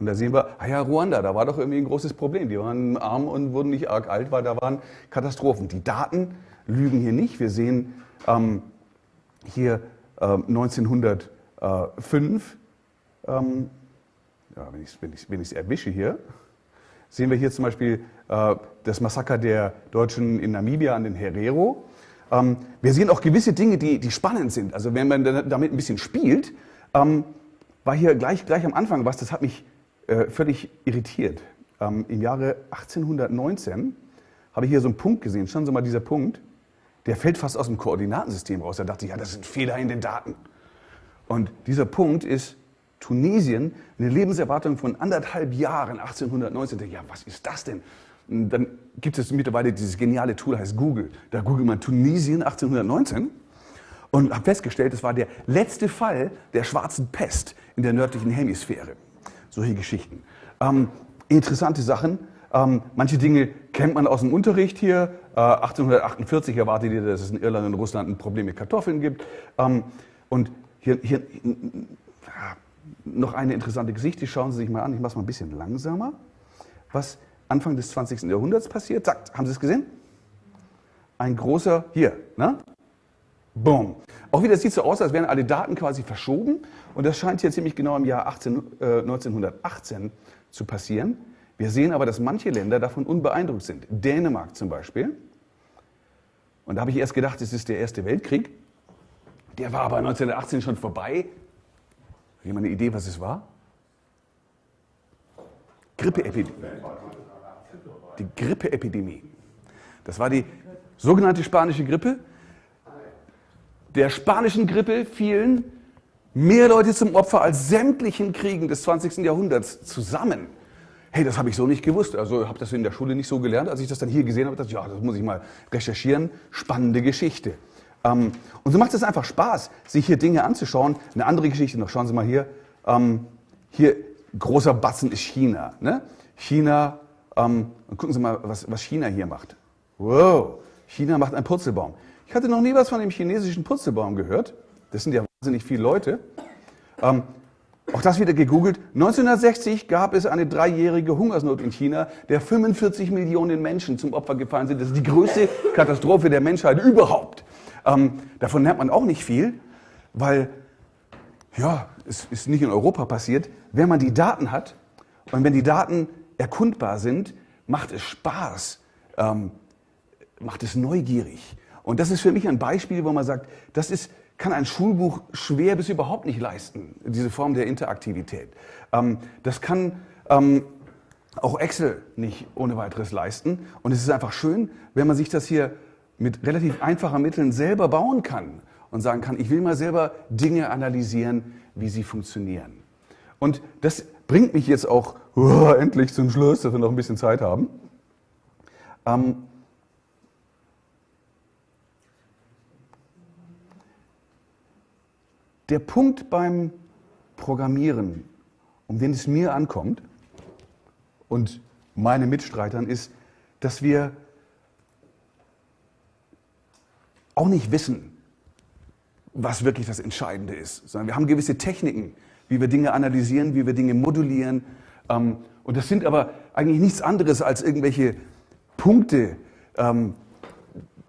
Und da sehen wir, ah ja, Ruanda, da war doch irgendwie ein großes Problem. Die waren arm und wurden nicht arg alt, weil da waren Katastrophen. Die Daten lügen hier nicht. Wir sehen ähm, hier äh, 1905, ähm, ja, wenn ich es wenn wenn erwische hier, sehen wir hier zum Beispiel äh, das Massaker der Deutschen in Namibia an den Herero. Ähm, wir sehen auch gewisse Dinge, die, die spannend sind. Also wenn man damit ein bisschen spielt, ähm, war hier gleich, gleich am Anfang was, das hat mich äh, völlig irritiert. Ähm, Im Jahre 1819 habe ich hier so einen Punkt gesehen. Schauen Sie mal, dieser Punkt, der fällt fast aus dem Koordinatensystem raus. Da dachte ich, ja, das sind Fehler in den Daten. Und dieser Punkt ist Tunesien, eine Lebenserwartung von anderthalb Jahren, 1819. Ja, was ist das denn? Und dann gibt es mittlerweile dieses geniale Tool, heißt Google. Da googelt man Tunesien 1819 und habe festgestellt, es war der letzte Fall der schwarzen Pest in der nördlichen Hemisphäre solche Geschichten. Ähm, interessante Sachen. Ähm, manche Dinge kennt man aus dem Unterricht hier. Äh, 1848 erwartet ihr, dass es in Irland und Russland ein Problem mit Kartoffeln gibt. Ähm, und hier, hier noch eine interessante Geschichte. Schauen Sie sich mal an. Ich mache es mal ein bisschen langsamer. Was Anfang des 20. Jahrhunderts passiert. Sagt, haben Sie es gesehen? Ein großer, hier, ne? Boom. Auch wieder sieht so aus, als wären alle Daten quasi verschoben. Und das scheint hier ziemlich genau im Jahr 18, äh, 1918 zu passieren. Wir sehen aber, dass manche Länder davon unbeeindruckt sind. Dänemark zum Beispiel. Und da habe ich erst gedacht, es ist der Erste Weltkrieg. Der war aber 1918 schon vorbei. Hat jemand eine Idee, was es war? Grippeepidemie. Die Grippeepidemie. Das war die sogenannte spanische Grippe der spanischen Grippe fielen mehr Leute zum Opfer als sämtlichen Kriegen des 20. Jahrhunderts zusammen. Hey, das habe ich so nicht gewusst. Also habe das in der Schule nicht so gelernt. Als ich das dann hier gesehen habe, dachte ich, ja, das muss ich mal recherchieren. Spannende Geschichte. Ähm, und so macht es einfach Spaß, sich hier Dinge anzuschauen. Eine andere Geschichte noch. Schauen Sie mal hier. Ähm, hier großer Batzen ist China. Ne? China. Ähm, gucken Sie mal, was, was China hier macht. Wow. China macht einen Purzelbaum. Ich hatte noch nie was von dem chinesischen Purzelbaum gehört. Das sind ja wahnsinnig viele Leute. Ähm, auch das wieder gegoogelt. 1960 gab es eine dreijährige Hungersnot in China, der 45 Millionen Menschen zum Opfer gefallen sind. Das ist die größte Katastrophe der Menschheit überhaupt. Ähm, davon lernt man auch nicht viel, weil, ja, es ist nicht in Europa passiert. Wenn man die Daten hat und wenn die Daten erkundbar sind, macht es Spaß, ähm, macht es neugierig. Und das ist für mich ein Beispiel, wo man sagt, das ist, kann ein Schulbuch schwer bis überhaupt nicht leisten, diese Form der Interaktivität. Ähm, das kann ähm, auch Excel nicht ohne weiteres leisten. Und es ist einfach schön, wenn man sich das hier mit relativ einfachen Mitteln selber bauen kann. und sagen kann, ich will mal selber Dinge analysieren, wie sie funktionieren. Und das bringt mich jetzt auch oh, endlich zum Schluss, dass wir noch ein bisschen Zeit haben. Ähm, der Punkt beim Programmieren, um den es mir ankommt und meine Mitstreitern, ist, dass wir auch nicht wissen, was wirklich das Entscheidende ist, sondern wir haben gewisse Techniken, wie wir Dinge analysieren, wie wir Dinge modulieren. Ähm, und das sind aber eigentlich nichts anderes als irgendwelche Punkte, ähm,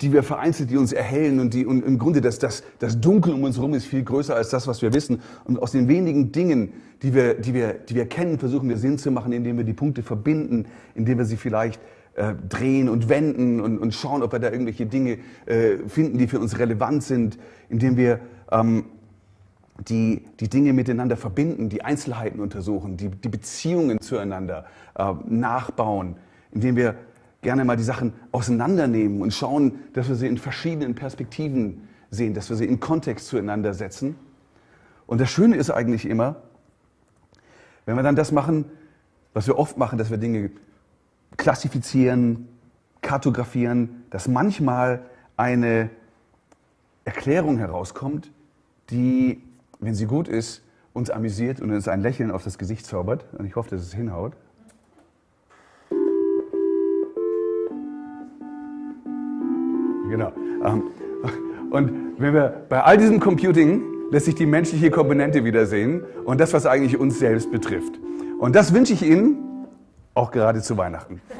die wir vereinzelt, die uns erhellen und die und im Grunde das, das, das Dunkel um uns herum ist viel größer als das, was wir wissen. Und aus den wenigen Dingen, die wir, die wir, die wir kennen, versuchen wir Sinn zu machen, indem wir die Punkte verbinden, indem wir sie vielleicht äh, drehen und wenden und, und schauen, ob wir da irgendwelche Dinge äh, finden, die für uns relevant sind, indem wir ähm, die, die Dinge miteinander verbinden, die Einzelheiten untersuchen, die, die Beziehungen zueinander äh, nachbauen, indem wir gerne mal die Sachen auseinandernehmen und schauen, dass wir sie in verschiedenen Perspektiven sehen, dass wir sie in Kontext zueinander setzen. Und das Schöne ist eigentlich immer, wenn wir dann das machen, was wir oft machen, dass wir Dinge klassifizieren, kartografieren, dass manchmal eine Erklärung herauskommt, die, wenn sie gut ist, uns amüsiert und uns ein Lächeln auf das Gesicht zaubert. Und ich hoffe, dass es hinhaut. Genau. Ähm, und wenn wir bei all diesem Computing lässt sich die menschliche Komponente wiedersehen und das, was eigentlich uns selbst betrifft. Und das wünsche ich Ihnen auch gerade zu Weihnachten.